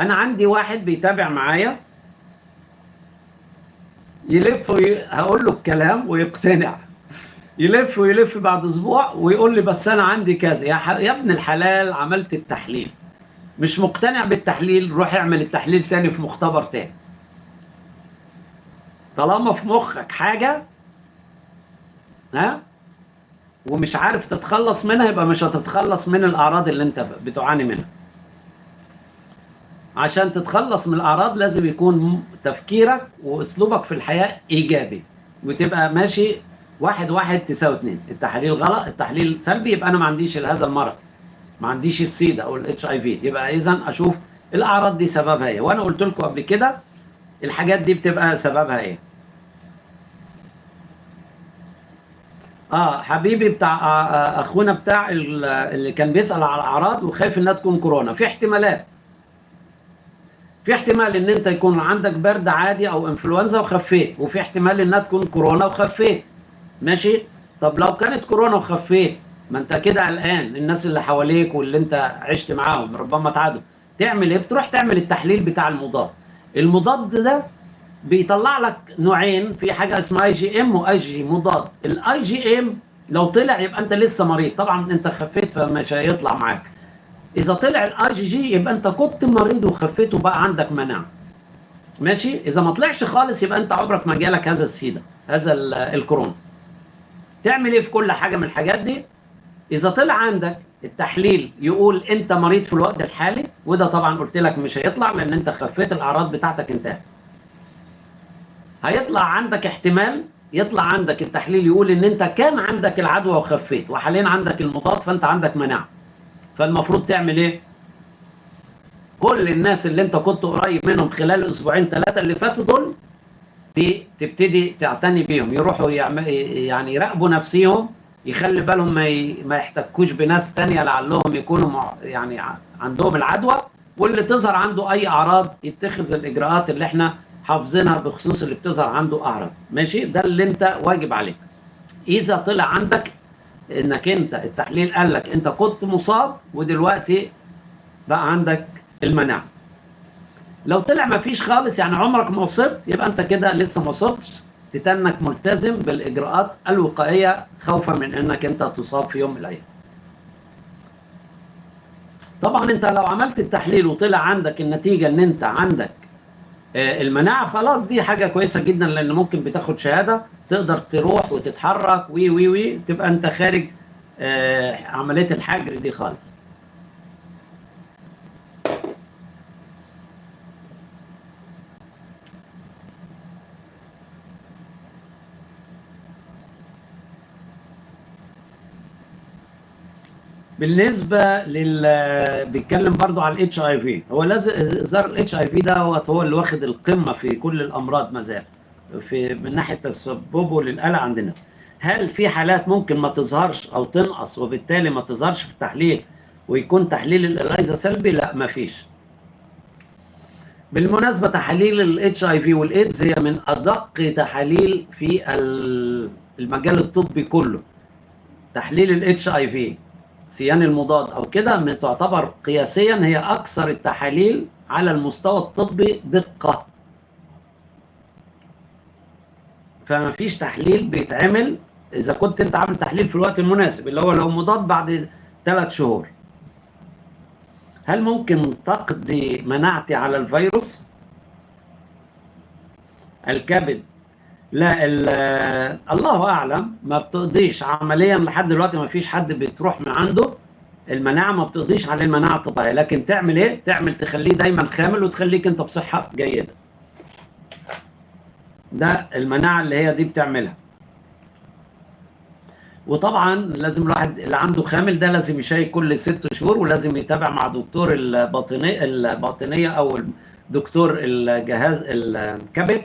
أنا عندي واحد بيتابع معايا. يلف وي... هقول له الكلام ويقتنع. يلف ويلف بعد أسبوع ويقول لي بس أنا عندي كذا. يا, ح... يا ابن الحلال عملت التحليل. مش مقتنع بالتحليل روح اعمل التحليل تاني في مختبر تاني. طالما في مخك حاجة ها؟ ومش عارف تتخلص منها يبقى مش هتتخلص من الأعراض اللي انت بتعاني منها. عشان تتخلص من الأعراض لازم يكون تفكيرك وأسلوبك في الحياة إيجابي وتبقى ماشي واحد واحد تساوي اتنين. التحليل غلط التحليل سلبي يبقى أنا ما عنديش هذا المرض. ما عنديش السيدا أو الاتش اي في يبقى اذا أشوف الأعراض دي سببها إيه. وأنا قلت لكم قبل كده الحاجات دي بتبقى سببها إيه. آه حبيبي بتاع آه, آه، أخونا بتاع اللي كان بيسأل على الأعراض وخايف إنها تكون كورونا. في احتمالات. في احتمال إن أنت يكون عندك برد عادي أو انفلونزا وخفيت وفي احتمال إنها تكون كورونا وخفيت ماشي؟ طب لو كانت كورونا وخفيت ما أنت كده قلقان. الناس اللي حواليك واللي أنت عشت معاهم ربما تعادوا تعمل إيه؟ بتروح تعمل التحليل بتاع المضاد. المضاد ده بيطلع لك نوعين في حاجة اسمها اي جي ام واي جي مضاد. ال IgM لو طلع يبقى أنت لسه مريض. طبعا أنت خفيت فمش هيطلع معاك. إذا طلع الاي جي جي يبقى أنت كنت مريض وخفيت وبقى عندك مناعة. ماشي؟ إذا ما طلعش خالص يبقى أنت عمرك ما جالك هذا السيدا هذا الكورونا. تعمل إيه في كل حاجة من الحاجات دي؟ إذا طلع عندك التحليل يقول أنت مريض في الوقت الحالي وده طبعا قلت لك مش هيطلع لأن أنت خفيت الأعراض بتاعتك انتهت. هيطلع عندك احتمال يطلع عندك التحليل يقول إن أنت كان عندك العدوى وخفيت وحاليا عندك المضاد فأنت عندك مناعة. فالمفروض تعمل إيه؟ كل الناس اللي انت كنت قريب منهم خلال الاسبوعين ثلاثة اللي فاتوا دول تبتدي تعتني بيهم يروحوا يعني يراقبوا نفسيهم يخلي بالهم ما ما يحتكوش بناس تانية لعلهم يكونوا يعني عندهم العدوى. واللي تظهر عنده أي أعراض يتخذ الإجراءات اللي إحنا حافظينها بخصوص اللي بتظهر عنده أعراض. ماشي؟ ده اللي انت واجب عليك. إذا طلع عندك إنك أنت التحليل قال لك أنت كنت مصاب ودلوقتي بقى عندك المناعة. لو طلع ما فيش خالص يعني عمرك ما وصلت يبقى أنت كده لسه ما وصلتش. تتنك ملتزم بالإجراءات الوقائية خوفا من إنك أنت تصاب في يوم من الأيام. طبعا أنت لو عملت التحليل وطلع عندك النتيجة ان أنت عندك المناعة خلاص دي حاجة كويسة جدا لأن ممكن بتاخد شهادة تقدر تروح وتتحرك وي وي وي تبقى أنت خارج آه، عملية الحجر دي خالص. بالنسبة لل بيتكلم برضو على ال HIV هو زار ال HIV ده هو اللي واخد القمة في كل الأمراض ما زال. في من ناحية تسببه للقلق عندنا. هل في حالات ممكن ما تظهرش أو تنقص وبالتالي ما تظهرش في التحليل ويكون تحليل ال ELISA سلبي؟ لا ما فيش. بالمناسبة تحاليل ال HIV والايدز هي من أدق تحاليل في المجال الطبي كله. تحليل الاتش اي في سيان المضاد أو كده تعتبر قياسيا هي أكثر التحاليل على المستوى الطبي دقة. فما فيش تحليل بيتعمل. إذا كنت أنت عامل تحليل في الوقت المناسب اللي هو لو مضاد بعد ثلاث شهور. هل ممكن تقضي مناعتي على الفيروس؟ الكبد لا الله أعلم ما بتقضيش عمليا لحد دلوقتي ما فيش حد بتروح من عنده. المناعة ما بتقضيش على المناعة الطبيعية لكن تعمل إيه؟ تعمل تخليه دايما خامل وتخليك أنت بصحة جيدة. ده المناعة اللي هي دي بتعملها. وطبعا لازم الواحد اللي عنده خامل ده لازم يشيك كل ست شهور ولازم يتابع مع دكتور الباطنيه الباطنية أو دكتور الجهاز الكبد.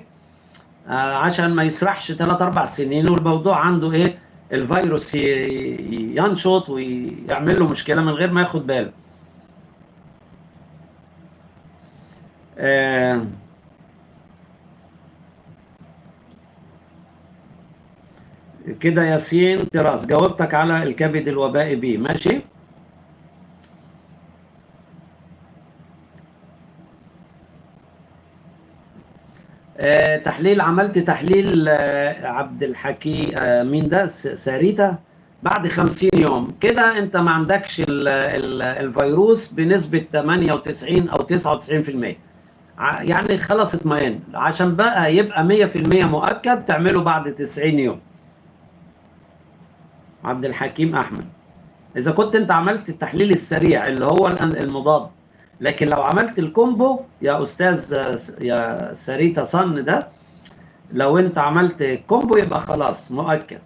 عشان ما يسرحش 3 4 سنين. والموضوع عنده إيه؟ الفيروس ينشط ويعمل له مشكلة من غير ما ياخد باله. آه كده ياسين تراس جاوبتك على الكبد الوبائي بي ماشي؟ آه تحليل عملت تحليل آه عبد الحكي آه مين ده؟ ساريتا. بعد 50 يوم كده انت ما عندكش ال ال الفيروس بنسبة 98 أو 99% يعني خلاص اطمئن. عشان بقى يبقى 100% مؤكد تعمله بعد 90 يوم. عبد الحكيم أحمد. إذا كنت انت عملت التحليل السريع اللي هو المضاد لكن لو عملت ال combo يا أستاذ يا ساريتا صن ده لو أنت عملت combo يبقى خلاص مؤكد.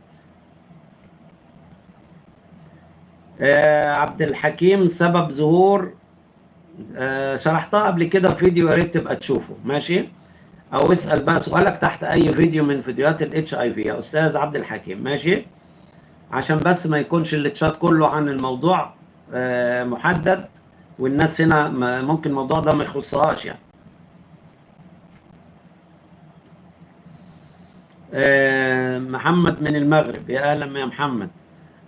آه عبد الحكيم سبب ظهور. آه شرحتها قبل كده في فيديو يا ريت تبقى تشوفه. ماشي؟ أو اسأل بقى سؤالك تحت أي فيديو من فيديوهات ال HIV يا أستاذ عبد الحكيم ماشي؟ عشان بس ما يكونش الشات كله عن الموضوع آه محدد. والناس هنا ممكن الموضوع ده ما يخصهاش يعني. آه محمد من المغرب. يا أهلا يا محمد.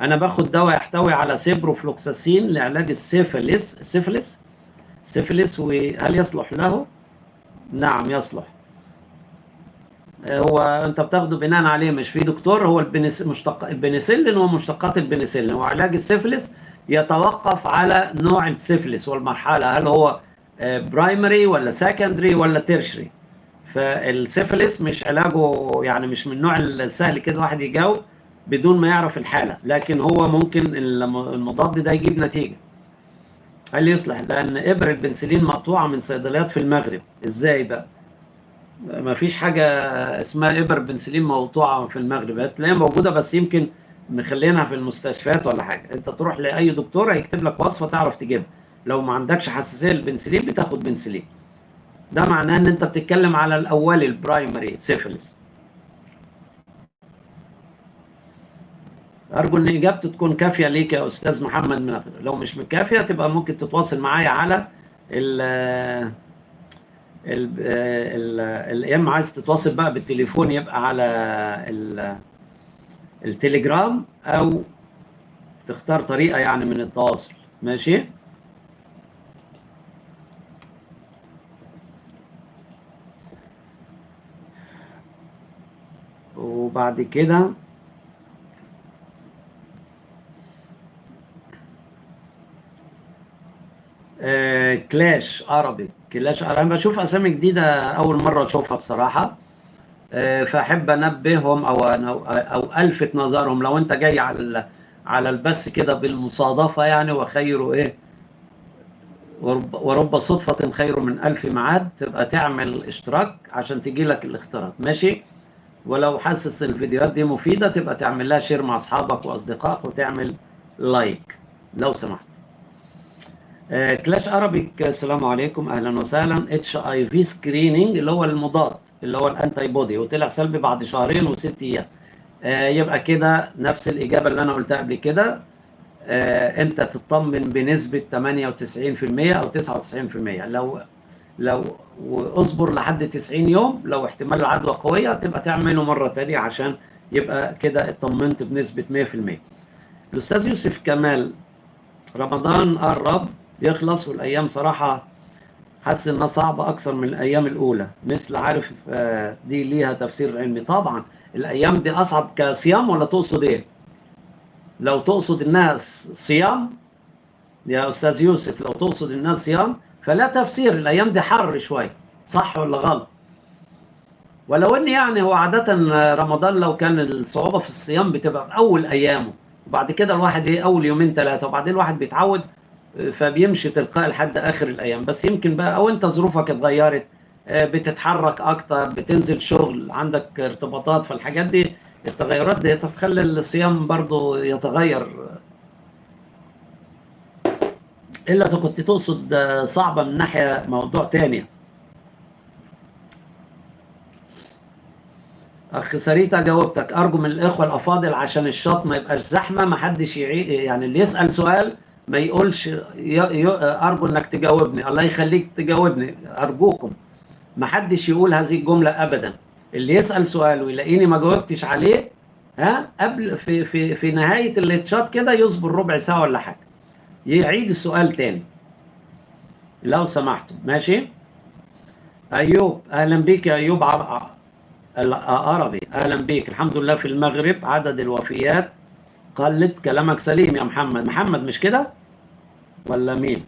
أنا باخد دواء يحتوي على سيبروفلوكساسين لعلاج ال syphilis ال syphilis syphilis وهل يصلح له؟ نعم يصلح. آه، هو أنت بتاخده بناء عليه مش في دكتور هو البنس مشتق البنسلين هو مشتقات البنسلين وعلاج السيفلس يتوقف على نوع السيفلس والمرحلة هل هو primary آه، ولا secondary ولا tertiary فالسيفلس مش علاجه يعني مش من النوع السهل كده واحد يجاوب بدون ما يعرف الحالة لكن هو ممكن المضاد ده يجيب نتيجة. هل يصلح؟ لأن إبر البنسلين مقطوعة من صيدليات في المغرب. إزاي بقى؟ ما فيش حاجة اسمها إبر بنسلين مقطوعه في المغرب. هتلاقيها موجودة بس يمكن مخلينها في المستشفيات ولا حاجة. انت تروح لأي دكتور هيكتب لك وصفة تعرف تجيبها. لو ما عندكش حساسية للبنسلين بتاخد بنسلين. ده معناه إن أنت بتتكلم على الاولي ال primary syphilis أرجو إن اجابته تكون كافية ليك يا أستاذ محمد من لو مش كافية تبقى ممكن تتواصل معايا على ال ال يا اما عايز تتواصل بقى بالتليفون يبقى على التليجرام أو تختار طريقة يعني من التواصل. ماشي؟ وبعد كده آه، كلاش عربي. كلاش عربي. بشوف أسامي جديدة أول مرة أشوفها بصراحة. فأحب أنبههم أو أو ألفت نظرهم. لو أنت جاي على على البث كده بالمصادفة يعني وخير إيه؟ ورب صدفة خير من ألف معاد تبقى تعمل اشتراك عشان تجي لك الإشعارات. ماشي؟ ولو حاسس الفيديوهات دي مفيدة تبقى تعمل لها share مع أصحابك وأصدقائك وتعمل like لو سمحت. آه كلاش ارابيك السلام عليكم. أهلا وسهلا. HIV screening اللي هو المضاد. اللي هو الانتي بودي وطلع سلبي بعد شهرين وست أيام. آه يبقى كده نفس الإجابة اللي أنا قلتها قبل كده. آه أنت تطمن بنسبة 98% أو 99% لو لو واصبر لحد 90 يوم لو احتمال العدوى قوية تبقى تعمله مرة ثانية عشان يبقى كده اطمنت بنسبة 100% الأستاذ يوسف كمال رمضان قرب يخلص والأيام صراحة حاسس إنها صعبة أكثر من الأيام الأولى. مثل عارف دي ليها تفسير علمي. طبعا الأيام دي أصعب كصيام ولا تقصد إيه؟ لو تقصد إنها صيام يا أستاذ يوسف لو تقصد إنها صيام فلا تفسير. الأيام دي حر شوية صح ولا غلط؟ ولو إن يعني هو عادة رمضان لو كان الصعوبه في الصيام بتبقى في أول أيامه. وبعد كده الواحد إيه أول يومين ثلاثة وبعدين الواحد بيتعود فبيمشي تلقائي لحد آخر الأيام. بس يمكن بقى أو أنت ظروفك اتغيرت بتتحرك أكتر بتنزل شغل عندك ارتباطات فالحاجات دي التغيرات دي تخلي الصيام برضو يتغير. إلا إذا كنت تقصد صعبة من ناحية موضوع تاني. أخ سريتا جاوبتك. أرجو من الإخوة الأفاضل عشان الشط ما يبقاش زحمة ما حدش يعني اللي يسأل سؤال ما يقولش أرجو إنك تجاوبني. الله يخليك تجاوبني. أرجوكم. ما حدش يقول هذه الجملة ابدا. اللي يسأل سؤال ويلاقيني ما جاوبتش عليه ها قبل في في في نهاية الاتشات كده يصبر ربع ساعة ولا حاجة. يعيد السؤال تاني. لو سمحتم. ماشي؟ أيوب. أهلا بيك يا أيوب. عربي أهلا بيك. الحمد لله في المغرب. عدد الوفيات. قلت كلامك سليم يا محمد. محمد مش كده؟ ولا مين؟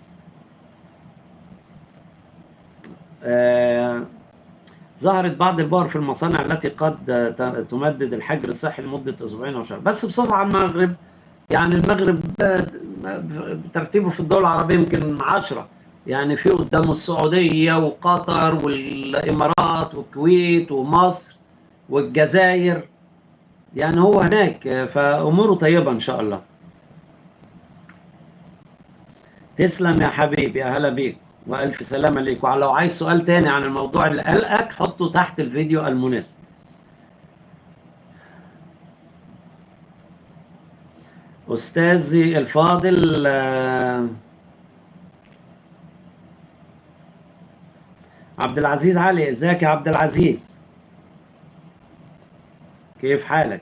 آه ظهرت بعض البؤر في المصانع التي قد تمدد الحجر الصحي لمدة أسبوعين أو شهر بس عن المغرب يعني المغرب ترتيبه في الدول العربية يمكن عشرة. يعني في قدامه السعودية وقطر والإمارات والكويت ومصر والجزائر. يعني هو هناك فأموره طيبة إن شاء الله. تسلم يا حبيبي يا هلا بيك وألف سلامة ليك. ولو عايز سؤال تاني عن الموضوع اللي قلقك حطه تحت الفيديو المناسب. أستاذي الفاضل عبد العزيز علي. إزيك يا عبد العزيز؟ كيف حالك؟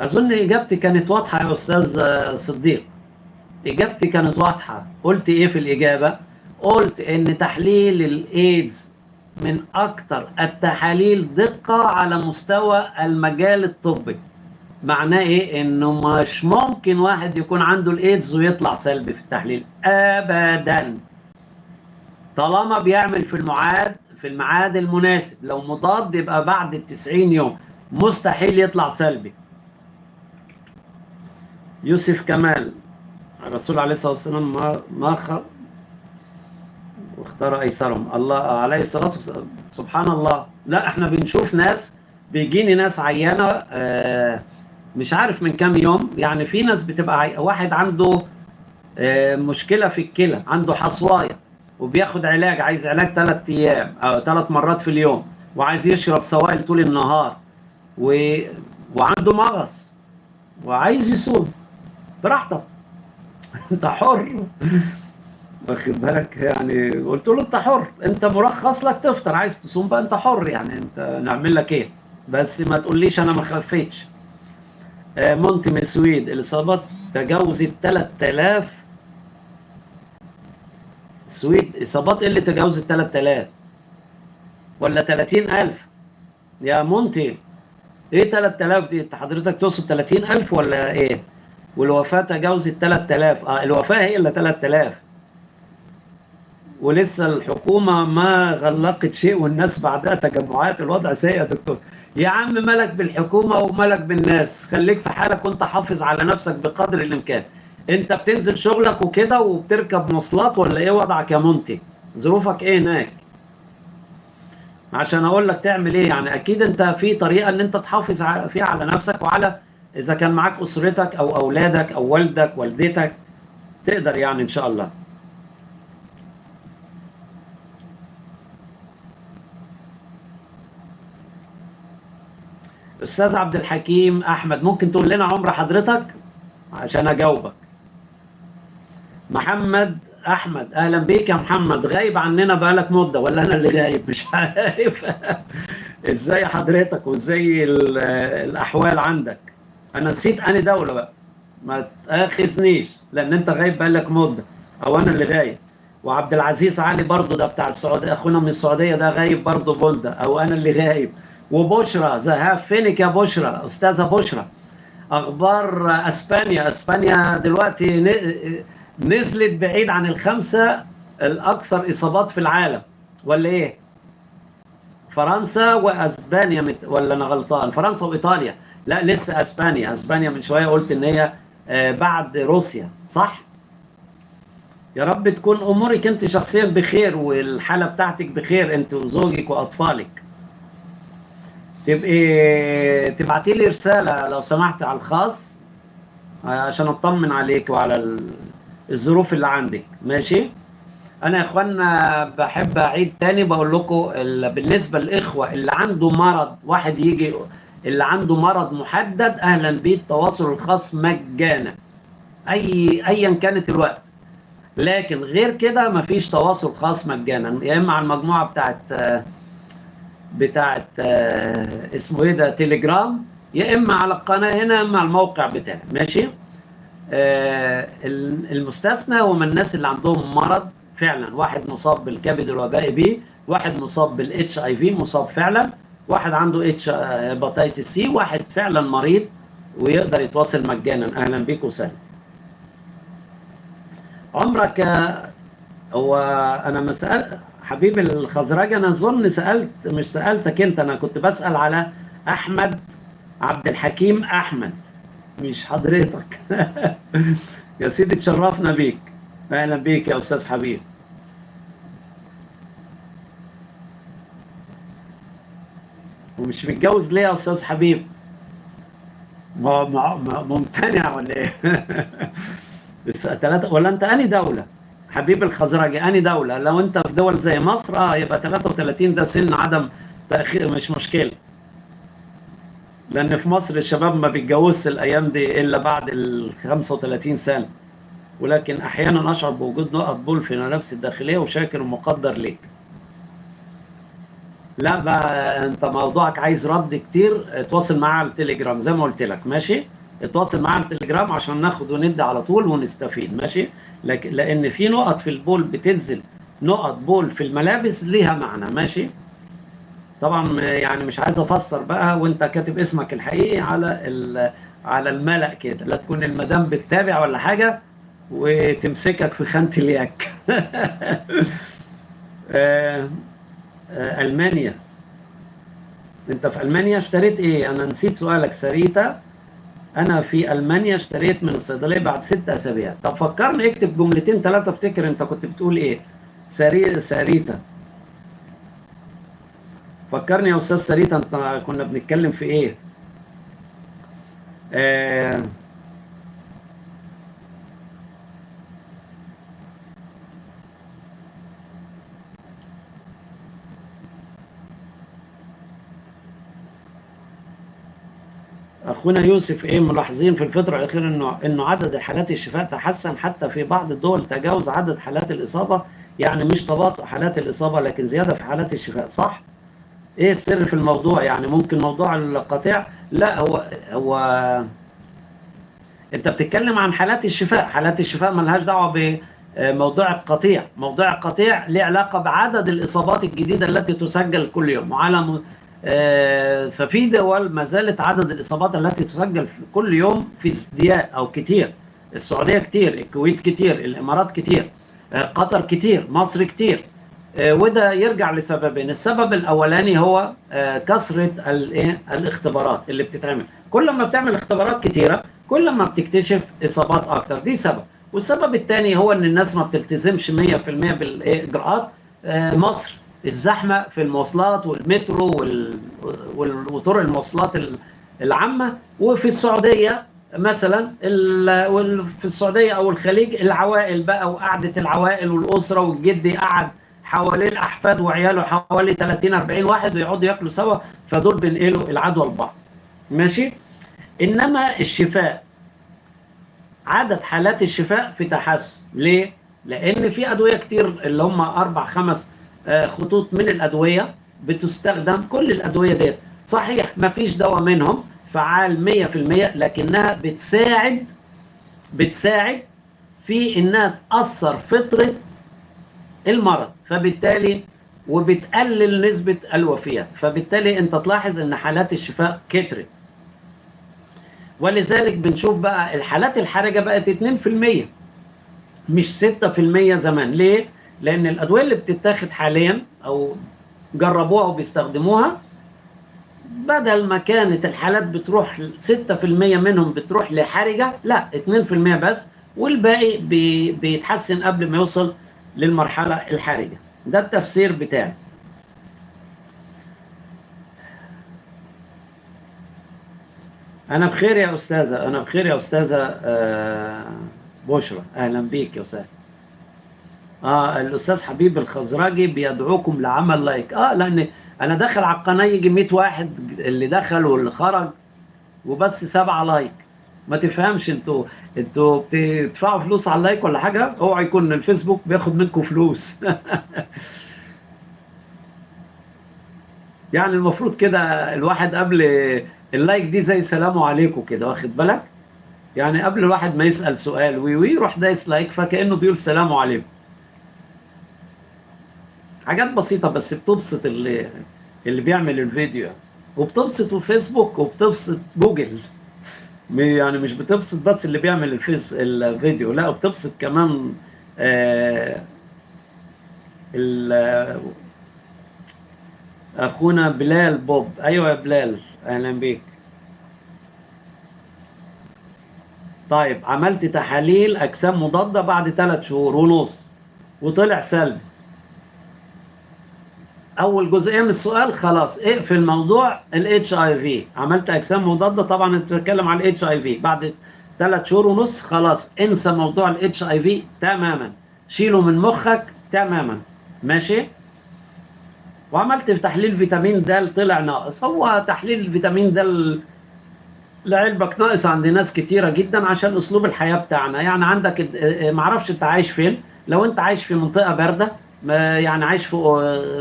أظن إجابتي كانت واضحة يا أستاذ صديق. إجابتي كانت واضحة. قلت إيه في الإجابة؟ قلت إن تحليل الايدز من أكثر التحاليل دقة على مستوى المجال الطبي. معناه إيه؟ إنه مش ممكن واحد يكون عنده الإيدز ويطلع سلبي في التحليل. ابدا. طالما بيعمل في المعاد في الميعاد المناسب. لو مضاد يبقى بعد ال 90 يوم. مستحيل يطلع سلبي. يوسف كمال الرسول عليه الصلاة والسلام ما ما. واختار أيسرهم. الله عليه الصلاة والسلام سبحان الله لا إحنا بنشوف ناس بيجيني ناس عيانة آه مش عارف من كام يوم. يعني في ناس بتبقى عي... واحد عنده آه مشكلة في الكلى عنده حصواية وبياخد علاج عايز علاج ثلاث أيام أو ثلاث مرات في اليوم وعايز يشرب سوائل طول النهار و... وعنده مغص وعايز يصوم. براحتك أنت حر. واخد بالك؟ يعني قلت له انت حر انت مرخص لك تفطر عايز تصوم بقى انت حر يعني انت نعمل لك إيه؟ بس ما تقوليش أنا ما خفتش آه، مونتي مسويد الإصابات تجاوزت 3000 السويد إصابات إيه اللي تجاوزت 3000 ولا 30000 يا مونتي إيه 3000 دي؟ انت حضرتك تقصد 30000 ولا إيه؟ والوفاة تجاوزت 3000 آه الوفاة هي اللي 3000 ولسه الحكومة ما غلقت شيء والناس بعدها تجمعات الوضع سيء يا دكتور. يا عم مالك بالحكومة ومالك بالناس. خليك في حالك وانت حافظ على نفسك بقدر الإمكان. انت بتنزل شغلك وكده وبتركب مواصلات ولا إيه وضعك يا منتج ظروفك إيه هناك؟ عشان أقول لك تعمل إيه يعني. أكيد انت في طريقة ان انت تحافظ فيها على نفسك وعلى إذا كان معاك أسرتك أو أولادك أو والدك والدتك. تقدر يعني إن شاء الله. أستاذ عبد الحكيم أحمد ممكن تقول لنا عمر حضرتك؟ عشان أجاوبك. محمد أحمد أهلا بيك يا محمد. غايب عننا بقالك مدة ولا أنا اللي غايب؟ مش عارف. إزاي حضرتك وإزاي الأحوال عندك؟ أنا نسيت اني دولة بقى. ما تأخذنيش لأن أنت غايب بقالك مدة أو أنا اللي غايب. وعبد العزيز علي برضه ده بتاع السعودية أخونا من السعودية ده غايب برضه بوندا أو أنا اللي غايب. وبشرى ذهاب فينك يا بشرى أستاذة بشرى. أخبار أسبانيا أسبانيا دلوقتي نزلت بعيد عن الخمسة الأكثر إصابات في العالم. ولا إيه؟ فرنسا وأسبانيا مت... ولا أنا غلطان؟ فرنسا وإيطاليا. لا لسه أسبانيا. أسبانيا من شوية قلت إن هي آه، بعد روسيا. صح؟ يا رب تكون أمورك أنت شخصيا بخير والحالة بتاعتك بخير أنت وزوجك وأطفالك. تبقي تبعتي لي رسالة لو سمحت على الخاص عشان أطمن عليك وعلى الظروف اللي عندك. ماشي؟ أنا يا إخوانا بحب أعيد تاني بقول لكم بالنسبة للإخوة اللي عنده مرض واحد يجي اللي عنده مرض محدد أهلا بيه التواصل الخاص مجانا. اي ايا كانت الوقت. لكن غير كده مفيش تواصل خاص مجانا. يا إما على المجموعة بتاعت بتاعت آه، اسمه إيه ده تليجرام يا إما على القناة هنا يا إما على الموقع بتاعي. ماشي؟ آه المستثنى هم الناس اللي عندهم مرض فعلا. واحد مصاب بالكبد الوبائي B واحد مصاب بال HIV مصاب فعلا. واحد عنده اتش hepatitis C واحد فعلا مريض ويقدر يتواصل مجانا. أهلا بيك وسهلا. عمرك هو أنا مسأل حبيبي الخزرج أنا أظن سألت مش سألتك أنت أنا كنت بسأل على أحمد عبد الحكيم أحمد مش حضرتك. يا سيدي تشرفنا بيك. أهلا بيك يا أستاذ حبيب. ومش متجوز ليه يا أستاذ حبيب؟ ممتنع ولا إيه؟ ثلاثة ولا أنت اني دولة؟ حبيب الخزرجي أني دولة لو أنت في دول زي مصر آه يبقى 33 ده سن عدم تأخير مش مشكلة. لأن في مصر الشباب ما بيتجوزش الأيام دي إلا بعد ال 35 سنة. ولكن أحيانا أشعر بوجود نقط بول في نفسي الداخلية وشاكر ومقدر ليك. لا بقى أنت موضوعك عايز رد كتير اتواصل معاه على التليجرام زي ما قلت لك ماشي؟ اتواصل معاه على التليجرام عشان ناخد وندي على طول ونستفيد ماشي؟ لكن لأن في نقط في البول بتنزل نقط بول في الملابس ليها معنى ماشي؟ طبعا يعني مش عايز أفسر بقى وأنت كاتب اسمك الحقيقي على على الملأ كده لا تكون المدام بتتابع ولا حاجة وتمسكك في خانة الياك. آه، آه، ألمانيا. أنت في ألمانيا اشتريت إيه؟ أنا نسيت سؤالك سريتا. أنا في ألمانيا اشتريت من الصيدلية بعد ست أسابيع. طب فكرني اكتب جملتين ثلاثة افتكر انت كنت بتقول إيه. سري ساريتا فكرني يا أستاذ ساريتا انت كنا بنتكلم في إيه؟ آه أخونا يوسف إيه ملاحظين في الفترة الاخيره انه إنه عدد حالات الشفاء تحسن حتى في بعض الدول. تجاوز عدد حالات الإصابة. يعني مش تباطؤ حالات الإصابة لكن زيادة في حالات الشفاء. صح؟ إيه السر في الموضوع؟ يعني ممكن موضوع القطيع؟ لا هو هو أنت بتتكلم عن حالات الشفاء. حالات الشفاء ملهاش دعوة بموضوع القطيع. موضوع القطيع له علاقة بعدد الإصابات الجديدة التي تسجل كل يوم. وعلى ففي دول ما زالت عدد الإصابات التي تسجل كل يوم في ازدياد أو كتير. السعودية كتير الكويت كتير الإمارات كتير آه، قطر كتير مصر كتير. آه، وده يرجع لسببين. السبب الأولاني هو كثرة الاختبارات اللي بتتعمل. كل ما بتعمل اختبارات كتيرة كل ما بتكتشف إصابات أكتر. دي سبب. والسبب الثاني هو إن الناس ما بتلتزمش 100% بالإجراءات. مصر الزحمة في المواصلات والمترو وطرق المواصلات العامة. وفي السعودية مثلا في السعودية أو الخليج العوائل بقى وقعدة العوائل والأسرة والجد قعد حوالين الاحفاد وعياله حوالي 30 40 واحد ويقعدوا ياكلوا سوا فدول بينقلوا العدوى لبعض. ماشي؟ إنما الشفاء عدد حالات الشفاء في تحسن. ليه؟ لأن في أدوية كتير اللي هم أربع خمس خطوط من الأدوية بتستخدم كل الأدوية ديت. صحيح ما فيش دواء منهم فعال 100% لكنها بتساعد بتساعد في إنها تأثر فطرة المرض فبالتالي وبتقلل نسبة الوفيات. فبالتالي أنت تلاحظ إن حالات الشفاء كترت. ولذلك بنشوف بقى الحالات الحرجة بقت 2% مش 6% زمان. ليه؟ لأن الأدوية اللي بتتاخد حاليا أو جربوها وبيستخدموها بدل ما كانت الحالات بتروح 6% منهم بتروح لحرجة لا 2% بس والباقي بي بيتحسن قبل ما يوصل للمرحلة الحرجة. ده التفسير بتاعي. أنا بخير يا أستاذة أنا بخير يا أستاذة آه، بشرى. أهلا بيك يا أستاذ. آه الأستاذ حبيب الخزرجي بيدعوكم لعمل like. آه لأن أنا داخل على القناة يجي 100 واحد اللي دخل واللي خرج وبس سبعة like. ما تفهمش أنتوا أنتوا بتدفعوا فلوس على ال like ولا حاجة؟ اوعى يكون الفيسبوك بياخد منكم فلوس. يعني المفروض كده الواحد قبل ال like دي زي سلام عليكم كده واخد بالك؟ يعني قبل الواحد ما يسأل سؤال وي وي دايس like فكأنه بيقول سلام عليكم. حاجات بسيطة بس بتبسط اللي اللي بيعمل الفيديو. وبتبسط فيسبوك وبتبسط جوجل. يعني مش بتبسط بس اللي بيعمل الفيس الفيديو لا وبتبسط كمان آه أخونا بلال بوب. أيوه يا بلال أهلا بيك. طيب عملت تحاليل أجسام مضادة بعد ثلاث شهور ونص وطلع سلبي. أول جزئية من السؤال خلاص اقفل موضوع ال HIV عملت أجسام مضادة طبعا أنت بتتكلم على ال HIV بعد ثلاث شهور ونص خلاص انسى موضوع ال HIV تماما. شيله من مخك تماما. ماشي؟ وعملت في تحليل فيتامين د طلع ناقص. هو تحليل الفيتامين د لعلمك ناقص عند ناس كتيرة جدا عشان أسلوب الحياة بتاعنا. يعني عندك معرفش أنت عايش فين. لو أنت عايش في منطقة باردة يعني عايش في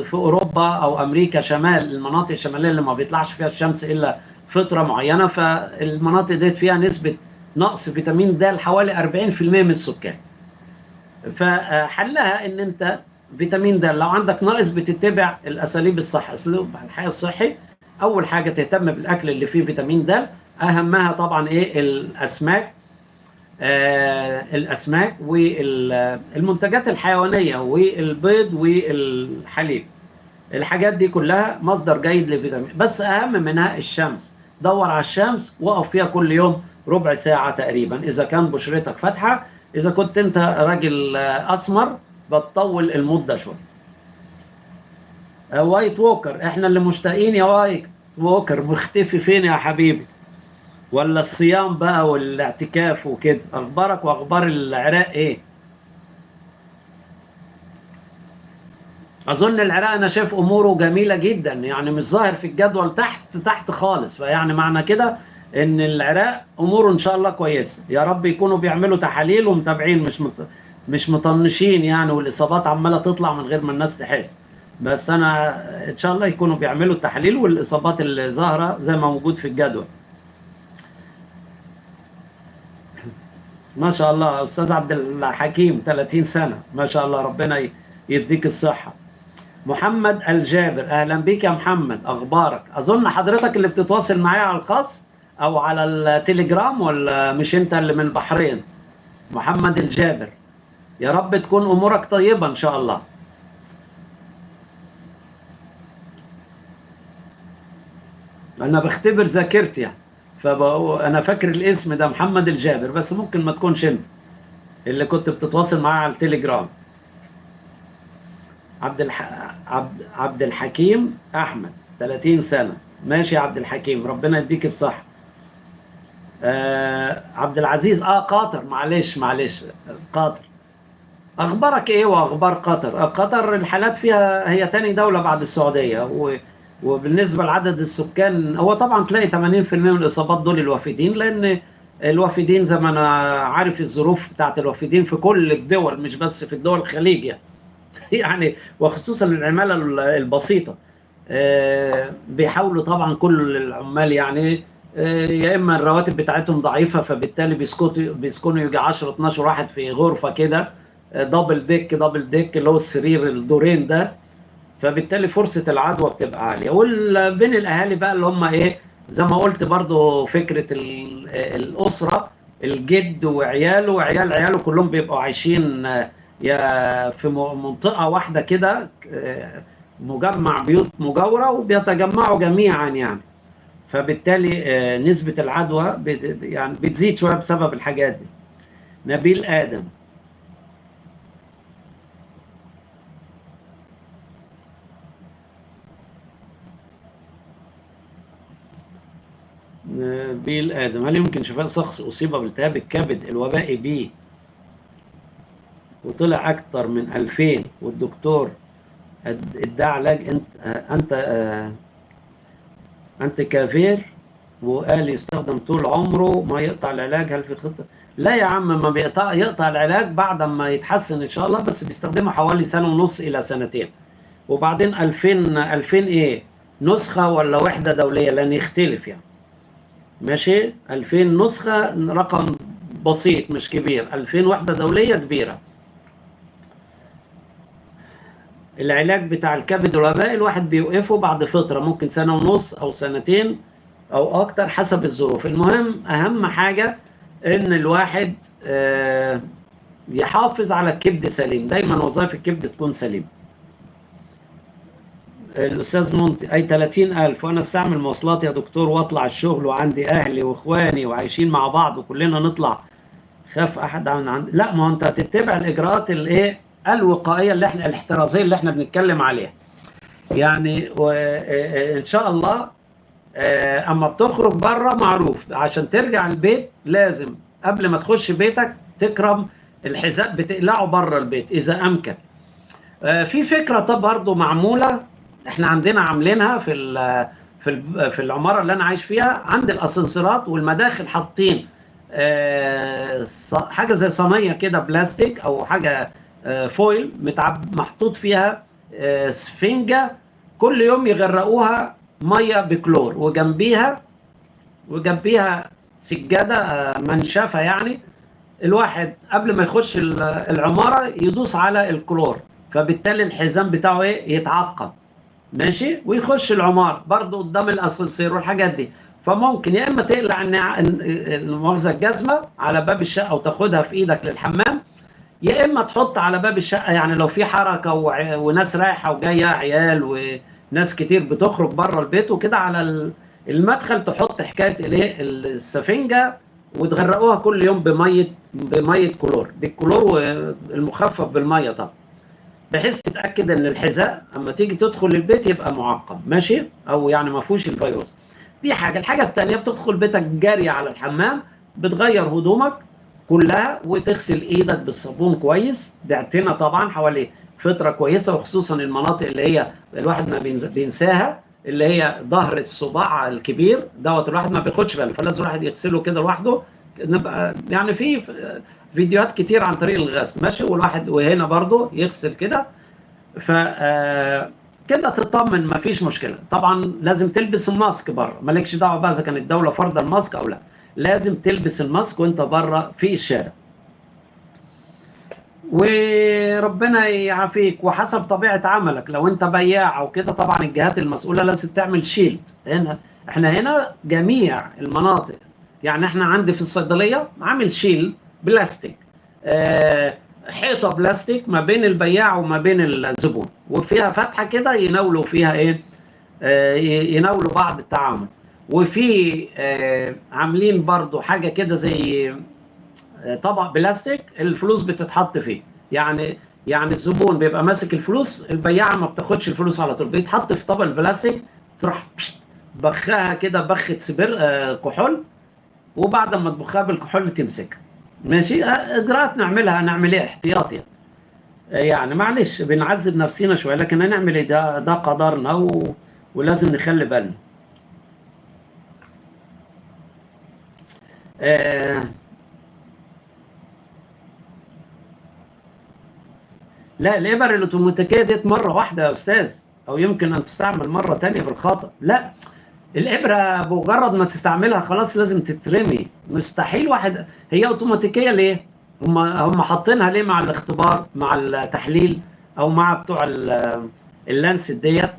في أوروبا أو أمريكا شمال المناطق الشمالية اللي ما بيطلعش فيها الشمس إلا فترة معينة فالمناطق ديت فيها نسبة نقص فيتامين د حوالي 40% من السكان. فحلها إن أنت فيتامين د لو عندك ناقص بتتبع الأساليب الصح أسلوب الحياة الصحي. أول حاجة تهتم بالأكل اللي فيه فيتامين د. أهمها طبعا إيه؟ الأسماك. الأسماك والمنتجات الحيوانية والبيض والحليب. الحاجات دي كلها مصدر جيد للفيتامين بس أهم منها الشمس. دور على الشمس وقف فيها كل يوم ربع ساعة تقريبا. إذا كان بشرتك فاتحة إذا كنت أنت راجل أسمر بتطول المدة شوية. وايت ووكر. إحنا اللي مشتاقين يا وايت ووكر. مختفي فين يا حبيبي؟ ولا الصيام بقى والاعتكاف وكده؟ أخبارك وأخبار العراق إيه؟ أظن العراق أنا شايف أموره جميلة جدا يعني مش ظاهر في الجدول تحت تحت خالص فيعني معنى كده إن العراق أموره إن شاء الله كويسه يا رب يكونوا بيعملوا تحاليل ومتابعين مش مت... مش مطنشين يعني والإصابات عمالة تطلع من غير ما الناس تحس. بس أنا إن شاء الله يكونوا بيعملوا التحاليل والإصابات اللي ظاهرة زي ما موجود في الجدول. ما شاء الله أستاذ عبد الحكيم 30 سنة. ما شاء الله ربنا يديك الصحة. محمد الجابر أهلا بيك يا محمد. أخبارك؟ أظن حضرتك اللي بتتواصل معايا على الخاص أو على التليجرام ولا مش أنت اللي من البحرين؟ محمد الجابر يا رب تكون أمورك طيبة إن شاء الله. أنا بختبر ذاكرتي يعني. فانا فاكر الاسم ده محمد الجابر بس ممكن ما تكونش أنت اللي كنت بتتواصل معاه على التليجرام. عبد الح... عبد عبد الحكيم أحمد 30 سنة. ماشي يا عبد الحكيم ربنا يديك الصحة. آه عبد العزيز آه قطر معلش معلش قطر أخبارك إيه وأخبار قطر؟ قطر الحالات فيها هي تاني دولة بعد السعودية و... وبالنسبة لعدد السكان هو طبعا تلاقي 80% من الإصابات دول الوافدين لأن الوافدين زي ما أنا عارف الظروف بتاعت الوافدين في كل الدول مش بس في الدول الخليج يعني. يعني وخصوصا العمالة البسيطة. آه، بيحاولوا طبعا كل العمال يعني آه، يا إما الرواتب بتاعتهم ضعيفة فبالتالي بيسكتوا بيسكنوا يجي 10 12 واحد في غرفة كده دبل ديك دبل ديك اللي هو السرير الدورين ده. فبالتالي فرصة العدوى بتبقى عالية. وبين الأهالي بقى اللي هم إيه زي ما قلت برضو فكرة الأسرة الجد وعياله وعيال عياله كلهم بيبقوا عايشين يا في منطقة واحدة كده آه، مجمع بيوت مجاورة وبيتجمعوا جميعا يعني. فبالتالي آه، نسبة العدوى يعني بتزيد شوية بسبب الحاجات دي. نبيل آدم نبيل آدم هل يمكن شفاء شخص أصيب بالتهاب الكبد الوبائي بي وطلع أكتر من 2000 والدكتور ادعى علاج انت أنت انت كافير وقال يستخدم طول عمره ما يقطع العلاج. هل في خطة؟ لا يا عم ما بيقطع يقطع العلاج بعد ما يتحسن إن شاء الله بس بيستخدمه حوالي سنة ونص إلى سنتين. وبعدين 2000 2000 إيه؟ نسخة ولا وحدة دولية؟ لأن يختلف يعني. ماشي؟ 2000 نسخة رقم بسيط مش كبير. 2000 وحدة دولية كبيرة. العلاج بتاع الكبد والوباء الواحد بيوقفه بعد فترة ممكن سنة ونص أو سنتين أو أكتر حسب الظروف. المهم أهم حاجة إن الواحد آه، يحافظ على الكبد سليم. دايما وظائف الكبد تكون سليمة. الأستاذ منتي أي 30000 وأنا أستعمل مواصلات يا دكتور وأطلع الشغل وعندي أهلي وإخواني وعايشين مع بعض وكلنا نطلع. خاف أحد عن عند لا ما أنت هتتبع الإجراءات الإيه؟ الوقائية اللي إحنا الاحترازية اللي إحنا بنتكلم عليها. يعني إن شاء الله أما بتخرج بره معروف. عشان ترجع البيت لازم قبل ما تخش بيتك تكرم الحذاء بتقلعه بره البيت إذا أمكن. في فكرة طب برضه معمولة. إحنا عندنا عاملينها في في في العمارة اللي أنا عايش فيها عند الأسانسيرات والمداخل حاطين حاجة زي صينية كده بلاستيك أو حاجة آه، فويل متعب محطوط فيها آه، سفنجة كل يوم يغرقوها مية بكلور وجنبيها وجنبيها سجادة آه، منشفة يعني. الواحد قبل ما يخش العمارة يدوس على الكلور فبالتالي الحزام بتاعه إيه؟ يتعقم. ماشي؟ ويخش العمارة برضه قدام الاسانسير والحاجات دي. فممكن يا إما تقلع المؤاخذة الجزمة على باب الشقة وتاخدها في إيدك للحمام يا إما تحط على باب الشقة يعني لو في حركة وناس رايحة وجاية عيال وناس كتير بتخرج بره البيت وكده على المدخل تحط حكاية الايه السفنجة وتغرقوها كل يوم بمية بمية كلور. بالكلور المخفف بالمية طبعا. بحيث تتأكد إن الحذاء اما تيجي تدخل البيت يبقى معقم ماشي؟ أو يعني ما فيهوش الفيروس. دي حاجة. الحاجة الثانية بتدخل بيتك جاري على الحمام بتغير هدومك كلها وتغسل إيدك بالصابون كويس. بعتنا طبعا حوالي فتره كويسة وخصوصا المناطق اللي هي الواحد ما بينساها اللي هي ظهر الصباع الكبير دوت الواحد ما بياخدش باله فلازم الواحد يغسله كده لوحده نبقى يعني في فيديوهات كتير عن طريق الغسل ماشي؟ والواحد وهنا برضو يغسل كده. ف آه، كده تطمن مفيش مشكلة. طبعا لازم تلبس الماسك بره مالكش دعوة بقى إذا كانت الدولة فرض الماسك أو لا. لازم تلبس الماسك وأنت بره في الشارع. وربنا يعافيك. وحسب طبيعة عملك. لو أنت بياع أو كده طبعا الجهات المسؤولة لازم تعمل shield هنا إحنا هنا جميع المناطق. يعني إحنا عندي في الصيدلية عامل shield بلاستيك. آه حيطة بلاستيك ما بين البياع وما بين الزبون وفيها فتحة كده يناولوا فيها إيه؟ آه يناولوا بعض التعامل وفي آه عاملين برضو حاجة كده زي طبق بلاستيك الفلوس بتتحط فيه. يعني يعني الزبون بيبقى ماسك الفلوس البياعه ما بتاخدش الفلوس على طول بيتحط في طبق البلاستيك تروح بخها كده بخة سبر آه كحول وبعد ما تبخها بالكحول تمسكها. ماشي؟ اجراءات نعملها نعمل إيه؟ احتياطي يعني. معلش بنعذب نفسينا شوية لكن هنعمل إيه؟ ده ده قدرنا و... ولازم نخلي بالنا. آه لا الإبر الاوتوماتيكيه ديت مرة واحدة يا أستاذ أو يمكن أن تستعمل مرة تانية بالخطا لا الإبرة بمجرد ما تستعملها خلاص لازم تترمي. مستحيل واحد هي أوتوماتيكية ليه؟ هم هم حاطينها ليه مع الاختبار مع التحليل أو مع بتوع اللانس ديت؟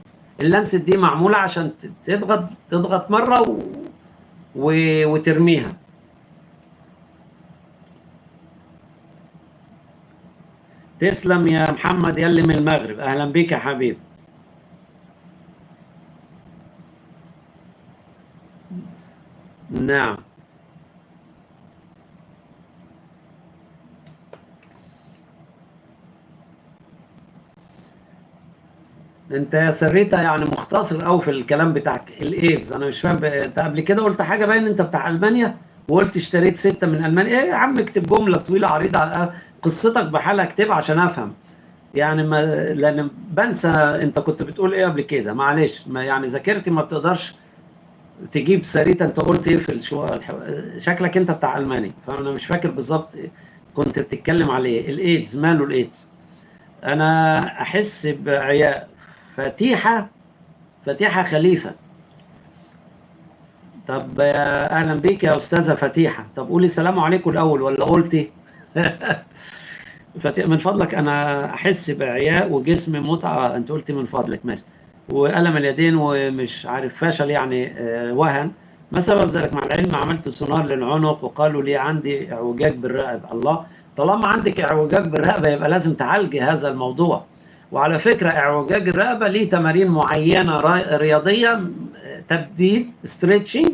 اللانس دي معمولة عشان تضغط تضغط مرة و... و... وترميها. تسلم يا محمد يلي من المغرب. أهلا بك يا حبيبي نعم. انت يا سريتا يعني مختصر قوي في الكلام بتاعك. الإيز أنا مش فاهم أنت قبل كده قلت حاجة باين أنت بتاع ألمانيا وقلت اشتريت ستة من ألمانيا. إيه يا عم اكتب جملة طويلة عريضة قصتك بحالها اكتبها عشان أفهم. يعني ما لأن بنسى أنت كنت بتقول إيه قبل كده. معلش ما يعني ذاكرتي ما بتقدرش تجيب سريتا أنت قلت إيه في الشو... شكلك أنت بتاع ألماني. فأنا مش فاكر بالظبط كنت بتتكلم عليه الإيدز ماله الإيدز؟ أنا أحس بعياء فتيحة فتيحة خليفة. طب أهلا بيك يا أستاذة فتيحة. طب قولي سلام عليكم الأول ولا قلتي؟ من فضلك أنا أحس بعياء وجسمي متعة. أنت قلت من فضلك ماشي. والم اليدين ومش عارف فشل يعني وهن. ما سبب ذلك؟ مع العلم عملت سونار للعنق وقالوا لي عندي اعوجاج بالرقبة. الله طالما عندك اعوجاج بالرقبة يبقى لازم تعالجي هذا الموضوع. وعلى فكرة اعوجاج الرقبة ليه تمارين معينة رياضية تبديد ستريتشنج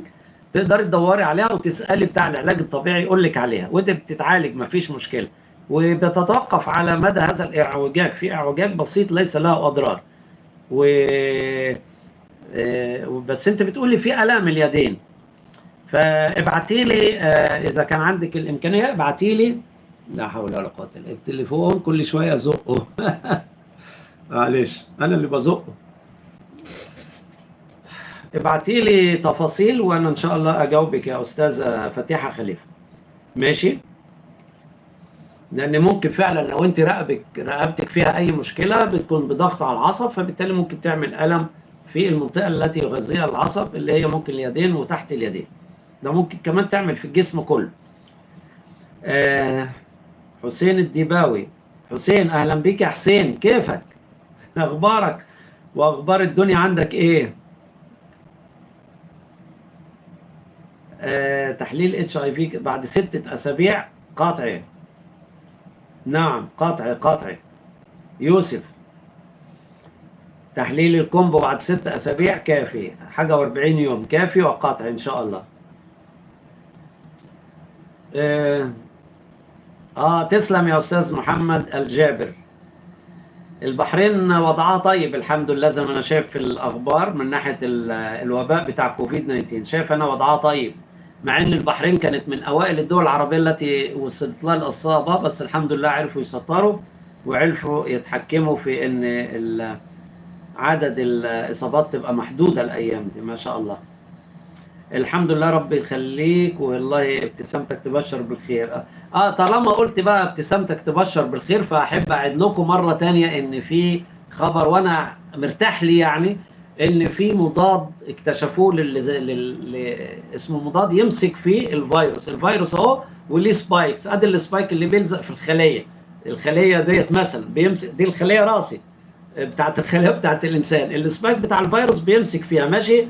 تقدري تدوري عليها وتسألي بتاع العلاج الطبيعي يقول لك عليها. وانت بتتعالج مفيش مشكلة. وبتتوقف على مدى هذا الاعوجاج. في اعوجاج بسيط ليس له أضرار. و بس انت بتقولي في آلام اليدين. فابعتي لي إذا كان عندك الإمكانية ابعتي لي. لا حول ولا قوة إلا التليفون كل شوية أزقه. معلش أنا اللي بزقه. ابعتي لي تفاصيل وأنا إن شاء الله أجاوبك يا أستاذة فتيحة خليفة. ماشي؟ لأن ممكن فعلا لو أنت رقبك رقبتك فيها أي مشكلة بتكون بضغط على العصب فبالتالي ممكن تعمل ألم في المنطقة التي يغذيها العصب اللي هي ممكن اليدين وتحت اليدين. ده ممكن كمان تعمل في الجسم كله. آه حسين الديباوي. حسين أهلا بك يا حسين. كيفك؟ أخبارك؟ وأخبار الدنيا عندك إيه؟ آه تحليل اتش اي في بعد ستة أسابيع قاطعي نعم قاطعي قاطعي. يوسف تحليل ال combo بعد ستة أسابيع كافي حاجة وأربعين يوم كافي وقطعي إن شاء الله. آه, آه تسلم يا أستاذ محمد الجابر. البحرين وضعها طيب الحمد لله زي ما أنا شايف في الأخبار من ناحية الوباء بتاع كوفيد 19 شايف أنا وضعها طيب. مع إن البحرين كانت من أوائل الدول العربية التي وصلت لها الإصابة بس الحمد لله عرفوا يسيطروا وعرفوا يتحكموا في إن عدد الإصابات تبقى محدودة الأيام دي ما شاء الله. الحمد لله ربي يخليك والله ابتسامتك تبشر بالخير. آه طالما قلت بقى ابتسامتك تبشر بالخير فأحب اعد لكم مرة تانية إن في خبر وأنا مرتاح لي يعني إن في مضاد اكتشفوه لل... اسمه مضاد يمسك فيه الفيروس. الفيروس أهو وليه spikes أدي ال spike اللي بيلزق في الخلية. الخلية ديت مثلا بيمسك دي الخلية راسي بتاعت الخلية بتاعت الإنسان. ال spike بتاع الفيروس بيمسك فيها ماشي؟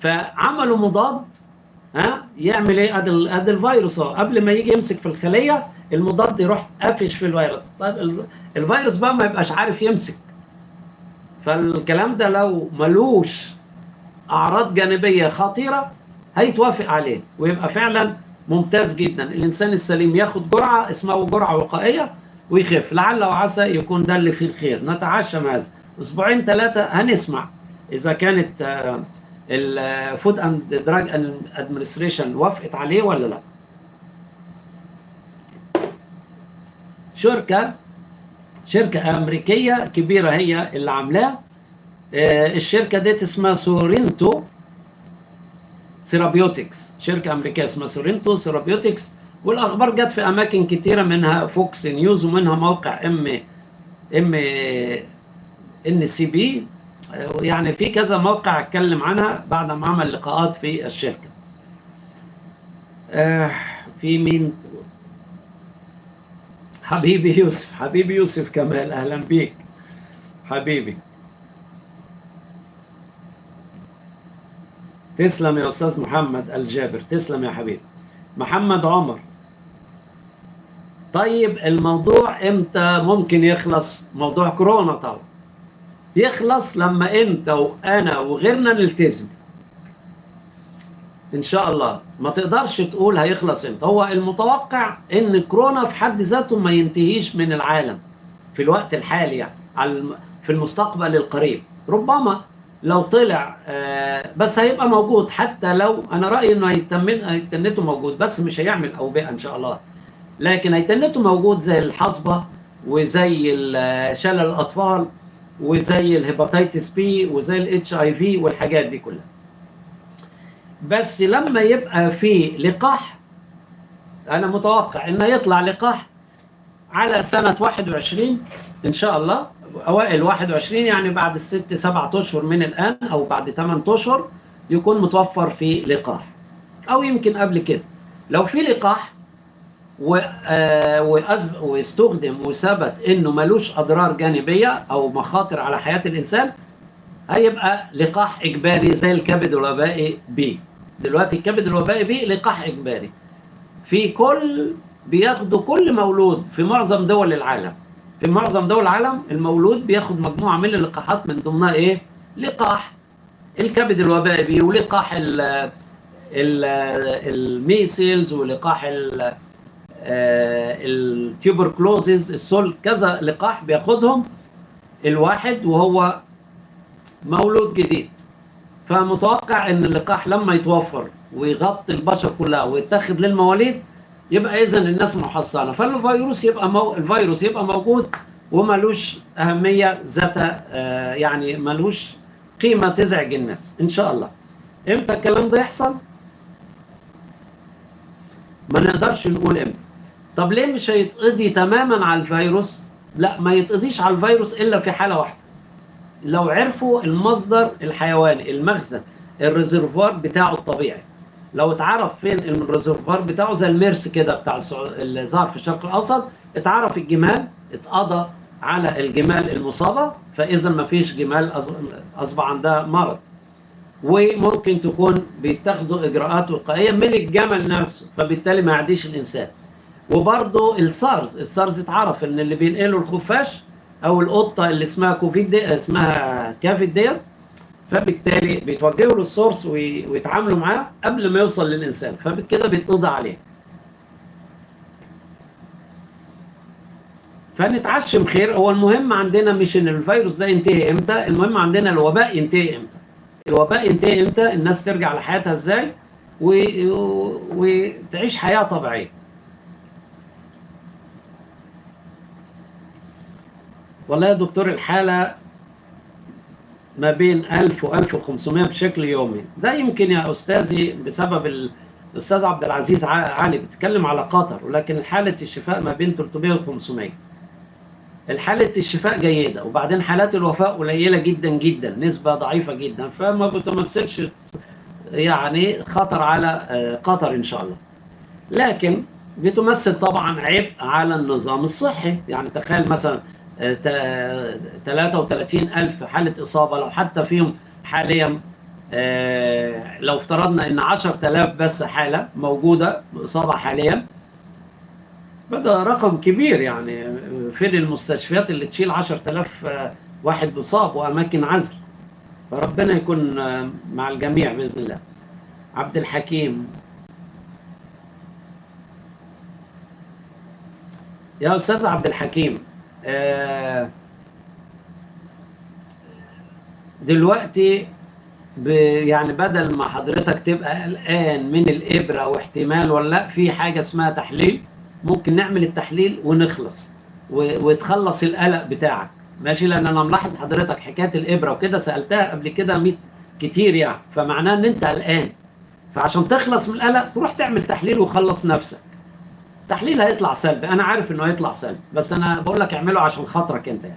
فعملوا مضاد ها؟ يعمل إيه؟ أدي أدي الفيروس أهو. قبل ما يجي يمسك في الخلية المضاد يروح قافش في الفيروس. طيب الفيروس بقى ما يبقاش عارف يمسك. فالكلام ده لو ملوش أعراض جانبية خطيرة هيتوافق عليه ويبقى فعلا ممتاز جدا. الإنسان السليم ياخد جرعة اسمها جرعة وقائية ويخف. لعل وعسى يكون ده اللي فيه الخير. نتعشم هذا. أسبوعين ثلاثة هنسمع. إذا كانت ال Food and Drug Administration وافقت عليه ولا لا. شركه شركة أمريكية كبيرة هي اللي عاملاه. الشركة ديت اسمها Sorrento Therapeutics شركة أمريكية اسمها Sorrento Therapeutics والأخبار جت في أماكن كتيرة منها Fox News ومنها موقع ام ام ان سي بي يعني في كذا موقع أتكلم عنها بعد ما عمل لقاءات في الشركة. آه في مين؟ حبيبي يوسف حبيبي يوسف كمال أهلا بيك. حبيبي. تسلم يا أستاذ محمد الجابر تسلم يا حبيبي. محمد عمر. طيب الموضوع إمتى ممكن يخلص؟ موضوع كورونا طبعا. يخلص لما إنت وأنا وغيرنا نلتزم. إن شاء الله. ما تقدرش تقول هيخلص إمتى. هو المتوقع إن كورونا في حد ذاته ما ينتهيش من العالم. في الوقت الحالي يعني. في المستقبل القريب. ربما لو طلع بس هيبقى موجود. حتى لو أنا رأيي إنه هيتنه موجود. بس مش هيعمل أوبئة إن شاء الله. لكن هيتنه موجود زي الحصبة وزي شلل الأطفال وزي ال hepatitis B وزي ال HIV والحاجات دي كلها. بس لما يبقى في لقاح أنا متوقع إنه يطلع لقاح على سنة 21 إن شاء الله أوائل 21 يعني بعد الست سبعة أشهر من الآن أو بعد 8 أشهر يكون متوفر في لقاح. أو يمكن قبل كده. لو في لقاح واستخدم وثبت إنه ملوش أضرار جانبية أو مخاطر على حياة الإنسان هيبقى لقاح إجباري زي الكبد الوبائي بي دلوقتي الكبد الوبائي B لقاح إجباري. في كل بياخدوا كل مولود في معظم دول العالم. في معظم دول العالم المولود بياخد مجموعة من اللقاحات من ضمنها إيه؟ لقاح. الكبد الوبائي B ولقاح ال ال measles ولقاح ال ال tuberculosis السل كذا لقاح بياخدهم الواحد وهو مولود جديد. فمتوقع إن اللقاح لما يتوفر ويغطي البشر كلها ويتاخد للمواليد يبقى اذا الناس محصنة. فالفيروس يبقى مو... الفيروس يبقى موجود وملوش أهمية ذات آه يعني ملوش قيمة تزعج الناس. إن شاء الله. إمتى الكلام ده يحصل؟ ما نقدرش نقول إمتى. طب ليه مش هيتقضي تماما على الفيروس؟ لا ما يتقضيش على الفيروس إلا في حالة واحدة. لو عرفوا المصدر الحيواني المخزن ال reservoir بتاعه الطبيعي. لو اتعرف فين ال reservoir بتاعه زي الميرس كده بتاع اللي ظهر في الشرق الأوسط اتعرف الجمال اتقضى على الجمال المصابة فإذا ما فيش جمال أصبح عندها مرض. وممكن تكون بيتاخدوا إجراءات وقائية من الجمل نفسه فبالتالي ما يعديش الإنسان. وبرضه ال SARS ال SARS اتعرف إن اللي بينقله الخفاش أو القطة اللي اسمها civet دي اسمها civet ديت. فبالتالي بيتوجهوا لل source ويتعاملوا معاه قبل ما يوصل للإنسان. فبكده بيتقضى عليه. فنتعشم خير. هو المهم عندنا مش إن الفيروس ده ينتهي إمتى المهم عندنا الوباء ينتهي إمتى. الوباء ينتهي إمتى؟ الناس ترجع لحياتها إزاي. وتعيش حياة طبيعية. والله يا دكتور الحالة ما بين 1000 و 1500 بشكل يومي. ده يمكن يا أستاذي بسبب الأستاذ عبد العزيز علي بتتكلم على قطر ولكن حالة الشفاء ما بين 300 و 500 الحالة الشفاء جيدة وبعدين حالات الوفاة قليلة جدا جدا نسبة ضعيفة جدا فما بتمثلش يعني خطر على آه، قطر إن شاء الله. لكن بتمثل طبعا عبء على النظام الصحي. يعني تخيل مثلا 33 آه، ألف حالة إصابة لو حتى فيهم حاليا آه، لو افترضنا إن 10000 بس حالة موجودة بإصابة حاليا فده رقم كبير يعني فين المستشفيات اللي تشيل 10000 آه، واحد مصاب وأماكن عزل؟ فربنا يكون آه، مع الجميع بإذن الله. عبد الحكيم. يا أستاذ عبد الحكيم. دلوقتي يعني بدل ما حضرتك تبقى قلقان من الإبرة واحتمال ولا لأ في حاجة اسمها تحليل. ممكن نعمل التحليل ونخلص وتخلص القلق بتاعك. ماشي؟ لأن أنا ملاحظ حضرتك حكاية الإبرة وكده سألتها قبل كده 100 كتير يعني. فمعناه إن أنت قلقان. فعشان تخلص من القلق تروح تعمل تحليل وخلص نفسك. التحليل هيطلع سلبي. أنا عارف إنه هيطلع سلبي بس أنا بقول لك اعمله عشان خاطرك أنت يعني.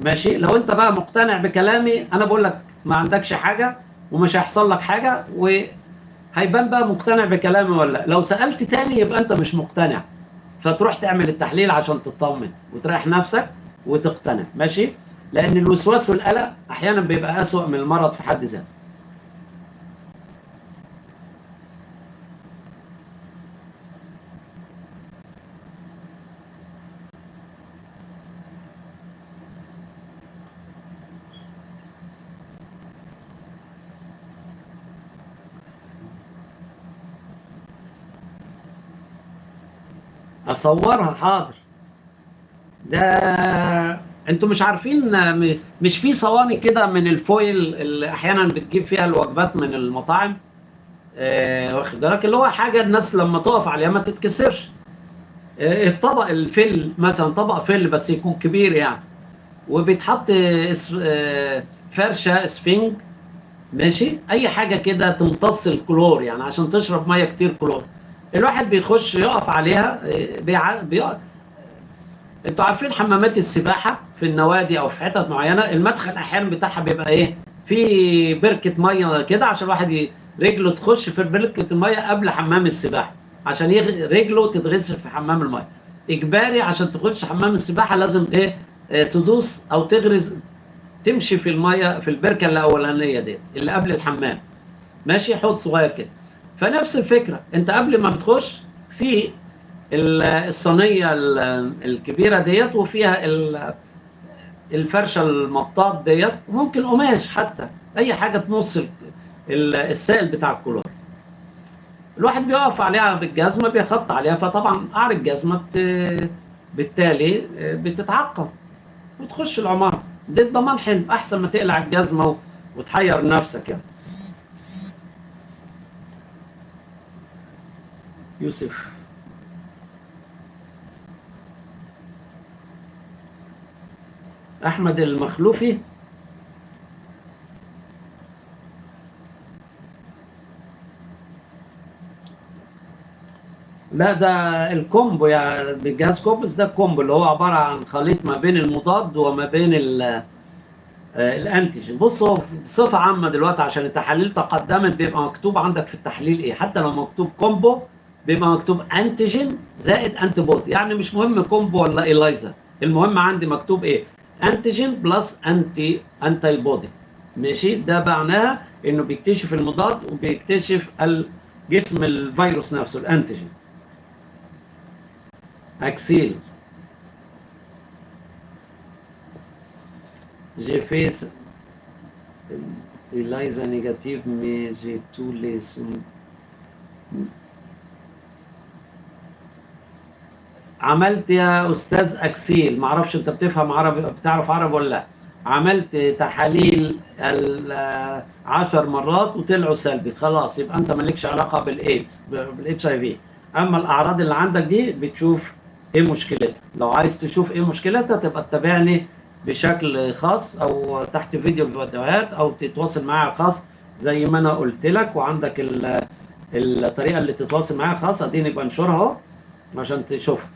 ماشي؟ لو أنت بقى مقتنع بكلامي أنا بقول لك ما عندكش حاجة ومش هيحصل لك حاجة وهيبان بقى مقتنع بكلامي ولا لو سألت تاني يبقى أنت مش مقتنع. فتروح تعمل التحليل عشان تطمن وتريح نفسك وتقتنع. ماشي؟ لأن الوسواس والقلق أحيانا بيبقى أسوأ من المرض في حد ذاته. أصورها حاضر. ده أنتوا مش عارفين مش في صواني كده من ال foil اللي أحيانا بتجيب فيها الوجبات من المطاعم؟ آه واخد بالك؟ اللي هو حاجة الناس لما تقف عليها ما تتكسرش. آه الطبق الفل مثلا طبق فل بس يكون كبير يعني. وبيتحط آه فرشة إسفنج ماشي؟ أي حاجة كده تمتص الكلور يعني عشان تشرب مية كتير كلور. الواحد بيخش يقف عليها بيع... بيقف أنتوا عارفين حمامات السباحة في النوادي أو في حتت معينة المدخل أحيانا بتاعها بيبقى إيه؟ في بركة مية كده عشان الواحد ي... رجله تخش في بركة المية قبل حمام السباحة عشان يغ... رجله تتغسل في حمام المية. إجباري عشان تخش حمام السباحة لازم إيه؟ آه تدوس أو تغرز تمشي في المية في البركة الأولانية دي اللي قبل الحمام. ماشي؟ حوض صغير كده. فنفس الفكرة. انت قبل ما بتخش في الصينية الكبيرة ديت وفيها الفرشة المطاط ديت ممكن قماش حتى أي حاجة تمص السائل بتاع الكلور الواحد بيقف عليها بالجزمة بيخط عليها فطبعا قعر الجزمة بالتالي بتتعقم. وتخش العمارة. ده الضمان حلو أحسن ما تقلع الجزمة وتحير نفسك يعني. يوسف. أحمد المخلوفي. لا ده ال combo يعني بجهاز cobas. ده ال combo اللي هو عبارة عن خليط ما بين المضاد وما بين آه، ال antigen. بص هو بصفة عامة دلوقتي عشان التحاليل تقدمت بيبقى مكتوب عندك في التحليل إيه. حتى لو مكتوب combo بيبقى مكتوب antigen زائد antibody يعني مش مهم combo ولا ELISA المهم عندي مكتوب إيه؟ antigen plus anti antibody ماشي؟ ده معناها إنه بيكتشف المضاد وبيكتشف جسم الفيروس نفسه ال antigen itself. J'ai fait ELISA négative mais j'ai tous les عملت يا أستاذ أكسيل معرفش أنت بتفهم عربي بتعرف عربي ولا لأ. عملت تحاليل عشر مرات وطلعوا سلبي. خلاص يبقى أنت مالكش علاقة بالإيدز بالإتش آي في. أما الأعراض اللي عندك دي بتشوف إيه مشكلتها. لو عايز تشوف إيه مشكلتها تبقى تتابعني بشكل خاص أو تحت فيديو الفيديوهات أو تتواصل معايا خاص زي ما أنا قلت لك. وعندك الطريقة اللي تتواصل معايا خاص أديني بنشرها عشان تشوفها.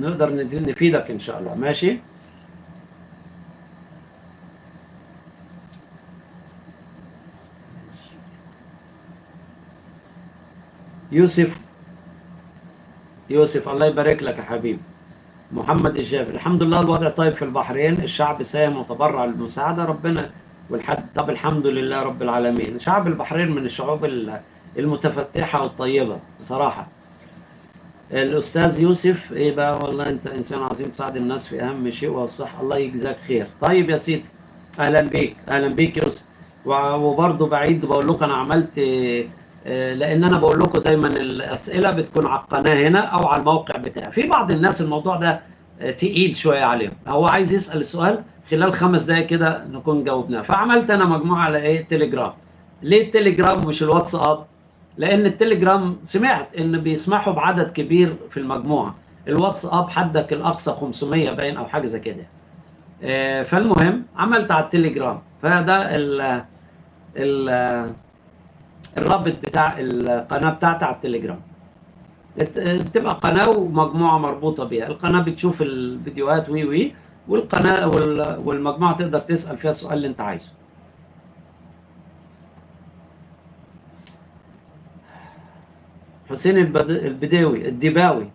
نقدر نفيدك إن شاء الله. ماشي؟ يوسف. يوسف الله يبارك لك يا حبيبي محمد الجابر الحمد لله الوضع طيب في البحرين. الشعب ساهم وتبرع للمساعدة. ربنا والحد طب الحمد لله رب العالمين. شعب البحرين من الشعوب المتفتحة والطيبة بصراحة. الأستاذ يوسف إيه بقى؟ والله أنت إنسان عظيم تساعد الناس في أهم شيء وهو الصحة الله يجزاك خير. طيب يا سيدي أهلا بيك أهلا بيك يوسف. وبرضه بعيد بقول لكم أنا عملت آه، لأن أنا بقول لكم دايما الأسئلة بتكون على القناة هنا أو على الموقع بتاعي. في بعض الناس الموضوع ده آه، تقيل شوية عليهم. هو عايز يسأل السؤال خلال خمس دقائق كده نكون جاوبناه. فعملت أنا مجموعة على إيه؟ تليجرام. ليه التليجرام مش الواتساب؟ لأن التليجرام سمعت إن بيسمحوا بعدد كبير في المجموعة. الواتساب حدك الأقصى 500 باين أو حاجة زي كده. آه، فالمهم عملت على التليجرام. فده ال ال الرابط بتاع القناة بتاعتي على التليجرام. بتبقى قناة ومجموعة مربوطة بيها. القناة بتشوف الفيديوهات وي وي والقناة والمجموعة تقدر تسأل فيها السؤال اللي أنت عايزه. حسين البداوي الدباوي.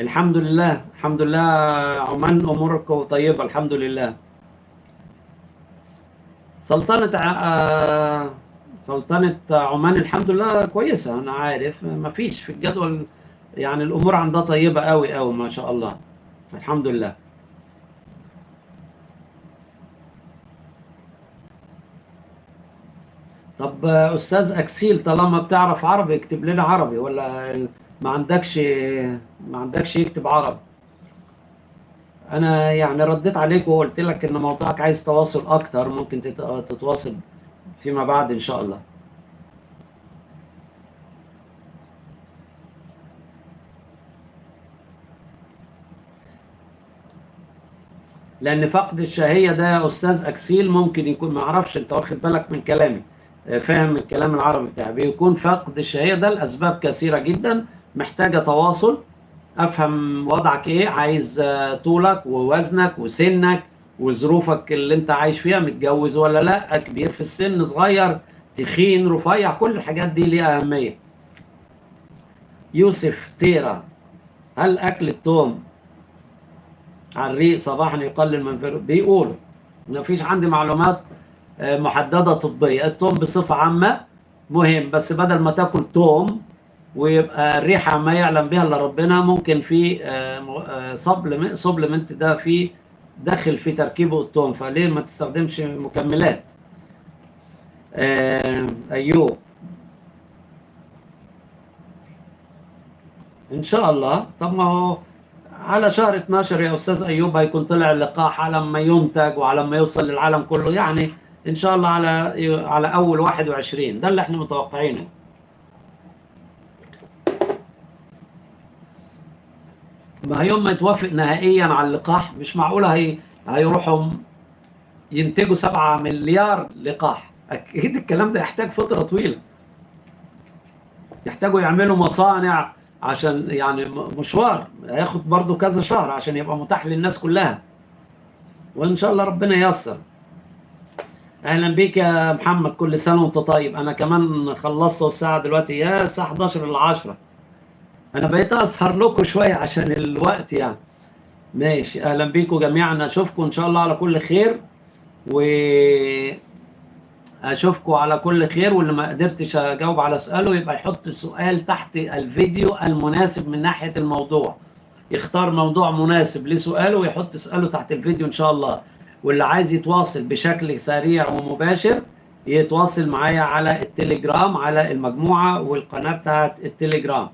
الحمد لله الحمد لله عمان اموركم طيبة الحمد لله. سلطنة آه، سلطنة عمان الحمد لله كويسة أنا عارف. ما فيش في الجدول يعني الأمور عندها طيبة قوي قوي ما شاء الله. الحمد لله. طب أستاذ أكسيل طالما بتعرف عربي اكتب لنا عربي ولا ما عندكش ما عندكش يكتب عربي؟ أنا يعني رديت عليك وقلت لك إن موضوعك عايز تواصل أكتر ممكن تتواصل فيما بعد إن شاء الله. لأن فقد الشهية ده يا أستاذ أكسيل ممكن يكون ما أعرفش أنت واخد بالك من كلامي. فاهم الكلام العربي بتاعي بيكون فقد الشهيه ده لأسباب كثيرة جدا محتاجة تواصل. أفهم وضعك إيه عايز آه، طولك ووزنك وسنك وظروفك اللي أنت عايش فيها متجوز ولا لأ كبير في السن صغير تخين رفيع كل الحاجات دي ليها أهمية. يوسف تيرا هل أكل التوم على الريق صباحا يقلل من. بيقولوا ما فيش عندي معلومات محددة طبية. التوم بصفة عامة مهم بس بدل ما تاكل توم ويبقى الريحة ما يعلم بها إلا ربنا ممكن في سبلمنت آه، ده في داخل في تركيبه التوم. فليه ما تستخدمش مكملات؟ آه، ايوب إن شاء الله. طب ما هو على شهر 12 يا أستاذ أيوب هيكون طلع اللقاح على ما ينتج وعلى ما يوصل للعالم كله. يعني إن شاء الله على على أول 21 ده اللي إحنا متوقعينه. ما يوم ما يتوافق نهائيا على اللقاح مش معقوله هي هيروحوا ينتجوا 7 مليار لقاح. أكيد الكلام ده يحتاج فترة طويلة. يحتاجوا يعملوا مصانع عشان يعني مشوار. هياخد برضو كذا شهر عشان يبقى متاح للناس كلها. وإن شاء الله ربنا ييسر. أهلا بيك يا محمد كل سنة وأنت طيب. أنا كمان خلصت الساعة دلوقتي يا الساعة 11 ل 10 أنا بقيت أسهر لكم شوية عشان الوقت يعني. ماشي أهلا بيكم جميعا. أشوفكم إن شاء الله على كل خير و أشوفكم على كل خير. واللي ما قدرتش أجاوب على سؤاله يبقى يحط السؤال تحت الفيديو المناسب من ناحية الموضوع. يختار موضوع مناسب لسؤاله ويحط سؤاله تحت الفيديو إن شاء الله. واللي عايز يتواصل بشكل سريع ومباشر يتواصل معايا على التليجرام على المجموعة والقناة بتاعت التليجرام.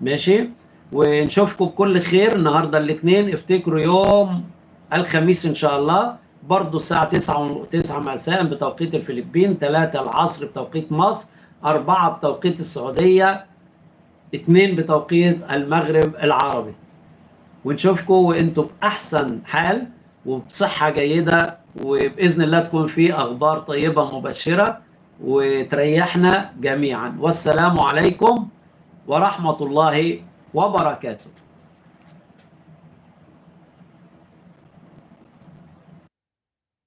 ماشي؟ ونشوفكم بكل خير النهارده الاثنين. افتكروا يوم الخميس إن شاء الله برضه الساعة 9 9 مساء بتوقيت الفلبين 3 العصر بتوقيت مصر 4 بتوقيت السعودية 2 بتوقيت المغرب العربي. ونشوفكم وإنتم بأحسن حال. وبصحة جيدة وبإذن الله تكون في أخبار طيبة مبشرة وتريحنا جميعا. والسلام عليكم ورحمة الله وبركاته.